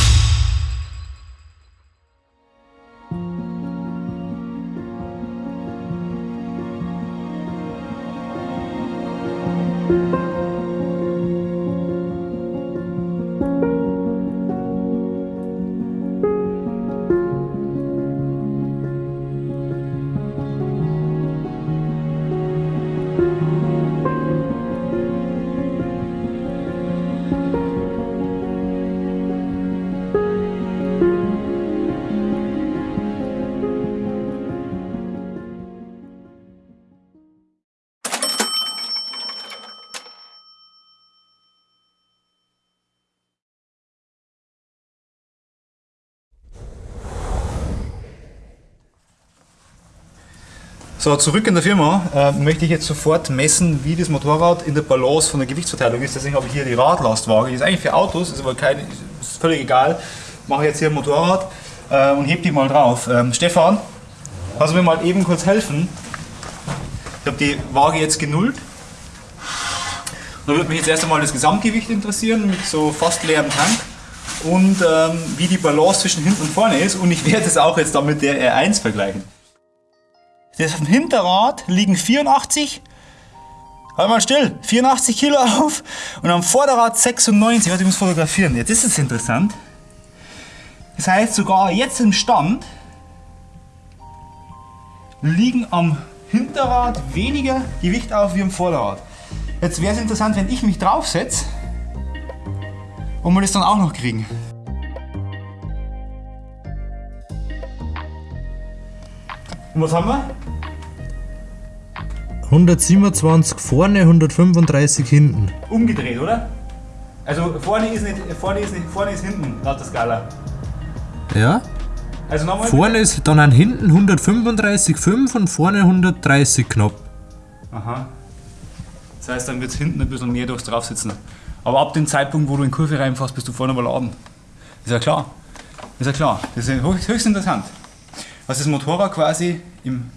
So, zurück in der Firma äh, möchte ich jetzt sofort messen, wie das Motorrad in der Balance von der Gewichtsverteilung ist. Deswegen habe ich hier die Radlastwaage. Die ist eigentlich für Autos, ist aber kein, ist völlig egal. Mache jetzt hier ein Motorrad äh, und heb die mal drauf. Ähm, Stefan, kannst du mir mal eben kurz helfen? Ich habe die Waage jetzt genullt. Da würde mich jetzt erst einmal das Gesamtgewicht interessieren mit so fast leerem Tank und ähm, wie die Balance zwischen hinten und vorne ist. Und ich werde es auch jetzt dann mit der R1 vergleichen. Dem Hinterrad liegen 84, halt mal still, 84 Kilo auf und am Vorderrad 96. Warte, ich muss fotografieren. Jetzt ist es interessant. Das heißt sogar jetzt im Stand liegen am Hinterrad weniger Gewicht auf wie am Vorderrad. Jetzt wäre es interessant, wenn ich mich draufsetze und wir das dann auch noch kriegen. Und was haben wir? 127 vorne, 135 hinten. Umgedreht, oder? Also vorne ist nicht, vorne ist nicht, vorne ist hinten, laut der Skala. Ja. Also nochmal. Vorne ist dann an hinten 135,5 und vorne 130 knapp. Aha. Das heißt, dann wird es hinten ein bisschen mehr durchs Draufsitzen. Aber ab dem Zeitpunkt, wo du in die Kurve reinfährst, bist du vorne überladen. Ist ja klar. Ist ja klar. Das ist höchst interessant. Was das Motorrad quasi im,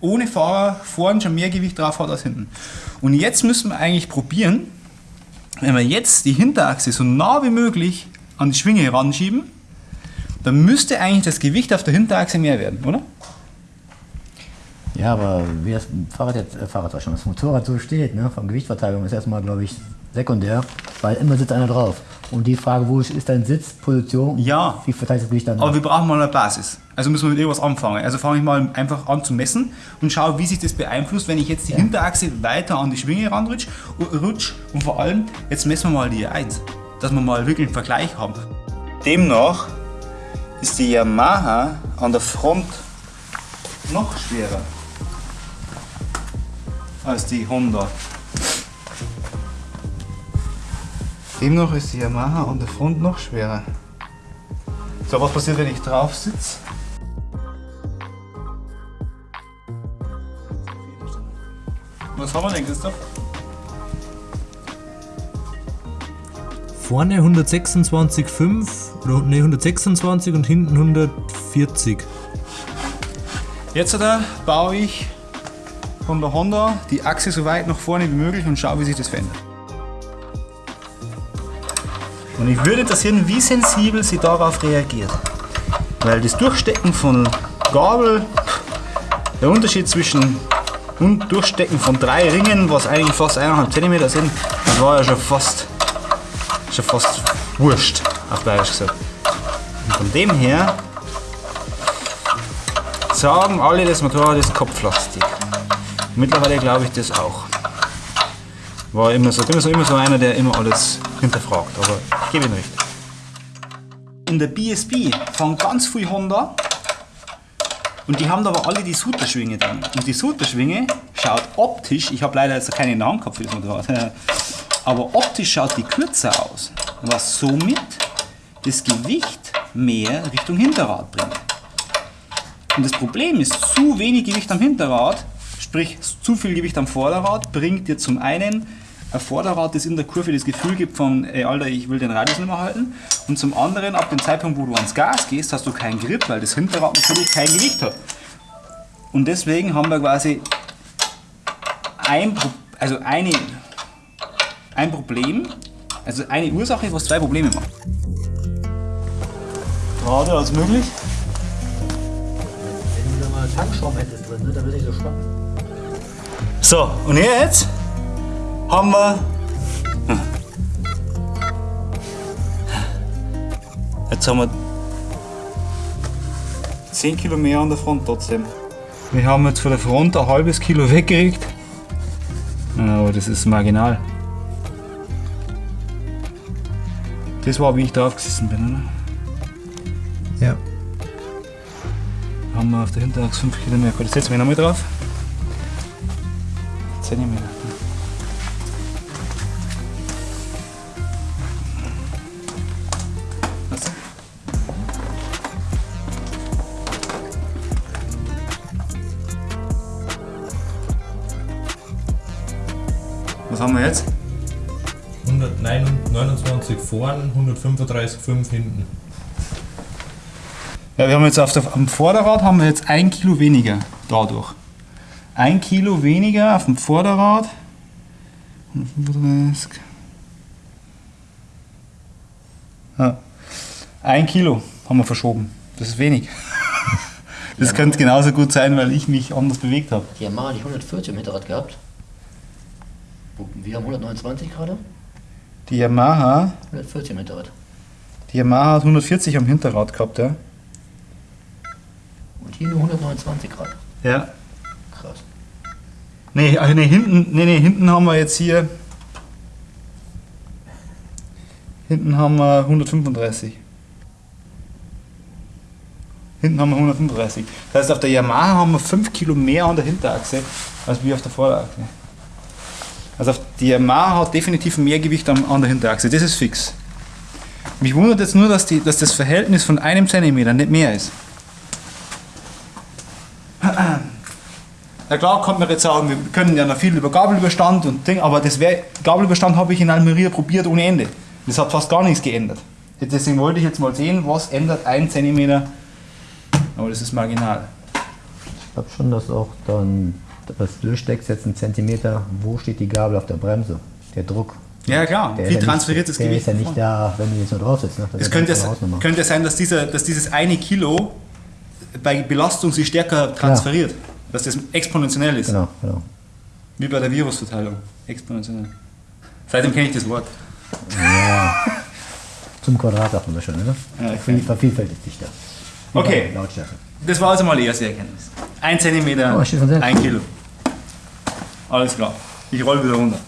ohne Fahrer vorne schon mehr Gewicht drauf hat als hinten. Und jetzt müssen wir eigentlich probieren, wenn wir jetzt die Hinterachse so nah wie möglich an die Schwinge ranschieben, dann müsste eigentlich das Gewicht auf der Hinterachse mehr werden, oder? Ja, aber wie das Fahrrad jetzt, äh, Fahrrad schon, das Motorrad so steht, ne, von Gewichtverteilung ist erstmal, glaube ich, sekundär, weil immer sitzt einer drauf. Und die Frage, wo ist dein Sitz, Position, Ja. wie verteilt das Gewicht dann? Aber wir brauchen mal eine Basis. Also müssen wir mit irgendwas anfangen. Also fange ich mal einfach an zu messen und schaue, wie sich das beeinflusst, wenn ich jetzt die Hinterachse weiter an die Schwinge ranrutsch rutsch. und vor allem, jetzt messen wir mal die 1, dass wir mal wirklich einen Vergleich haben. Demnach ist die Yamaha an der Front noch schwerer als die Honda. Demnach ist die Yamaha an der Front noch schwerer. So, was passiert, wenn ich drauf sitze? Was haben wir denn, Christoph? Vorne 126,5 oder ne, 126 und hinten 140. Jetzt da baue ich von der Honda die Achse so weit nach vorne wie möglich und schaue, wie sich das verändert. Und ich würde interessieren, wie sensibel sie darauf reagiert. Weil das Durchstecken von Gabel, der Unterschied zwischen und Durchstecken von drei Ringen, was eigentlich fast 1,5 cm sind, das war ja schon fast, schon fast wurscht, auf Bayerisch gesagt. Und von dem her sagen alle, das Motorrad ist Kopfplastik. Mittlerweile glaube ich das auch. War immer so, immer so, immer so einer, der immer alles hinterfragt, aber ich gebe ihm recht. In der BSB fahren ganz viel Honda und die haben aber alle die Suterschwinge dran. Und die Suterschwinge schaut optisch, ich habe leider jetzt keine Hand gehabt für das Motorrad, aber optisch schaut die kürzer aus, was somit das Gewicht mehr Richtung Hinterrad bringt. Und das Problem ist, zu wenig Gewicht am Hinterrad, sprich zu viel Gewicht am Vorderrad, bringt dir zum einen ein Vorderrad, das in der Kurve das Gefühl gibt von, ey, Alter, ich will den Radius nicht mehr halten. Und zum anderen, ab dem Zeitpunkt, wo du ans Gas gehst, hast du keinen Grip, weil das Hinterrad natürlich kein Gewicht hat. Und deswegen haben wir quasi ein, also eine, ein Problem, also eine Ursache, was zwei Probleme macht. Gerade als möglich. Wenn du da mal Tankschrauben hättest drin, ne, dann würde ich so schwappen. So, und jetzt haben wir. Jetzt haben wir 10 Kilo mehr an der Front trotzdem. Wir haben jetzt von der Front ein halbes Kilo weggekriegt. Aber das ist marginal. Das war, wie ich drauf gesessen bin, oder? Ja. Haben wir auf der Hinterachse 5 Kilo mehr. Jetzt setzen wir nochmal drauf. Zentimeter. Was? Was haben wir jetzt? 129 vorne, 135,5 hinten. Ja, wir haben jetzt auf der, am Vorderrad haben wir jetzt ein Kilo weniger dadurch. Ein Kilo weniger auf dem Vorderrad. 135. Ja. Ein Kilo haben wir verschoben. Das ist wenig. Das könnte genauso gut sein, weil ich mich anders bewegt habe. Die Yamaha hat die 140 im Hinterrad gehabt. Wir haben 129 gerade. Die Yamaha, 140 im Hinterrad. die Yamaha hat 140 am Hinterrad gehabt, ja. Und hier nur 129 Grad. Ja. Nee, ach nee, hinten, nee, nee, hinten haben wir jetzt hier. Hinten haben wir 135. Hinten haben wir 135. Das heißt, auf der Yamaha haben wir 5 Kilo mehr an der Hinterachse als wir auf der Vorderachse. Also die Yamaha hat definitiv mehr Gewicht an, an der Hinterachse, das ist fix. Mich wundert jetzt nur, dass, die, dass das Verhältnis von einem Zentimeter nicht mehr ist. Na klar, kann man jetzt sagen, wir können ja noch viel über Gabelüberstand und Ding, aber das wär, Gabelüberstand habe ich in Almeria probiert ohne Ende. Das hat fast gar nichts geändert. Deswegen wollte ich jetzt mal sehen, was ändert ein Zentimeter. Aber das ist marginal. Ich glaube schon, dass auch dann das durchsteckst jetzt einen Zentimeter, wo steht die Gabel auf der Bremse? Der Druck. Ja klar, Der wie transferiert das nicht, der Gewicht? ist ja nicht da, wenn du jetzt nur drauf sitzt. Ne? Es könnte, es, könnte sein, dass, dieser, dass dieses eine Kilo bei Belastung sich stärker transferiert. Dass das exponentiell ist. Genau, genau. Wie bei der Virusverteilung. Exponentiell. Seitdem kenne ich das Wort. Zum Quadrat man das schon, ne? Ja, Ja, okay. Vervielfältigt sich da. Okay. Lautstärke. Das war also mal die erste Erkenntnis. Ein Zentimeter, Oh, ein Kilo. Alles klar. Ich roll wieder runter.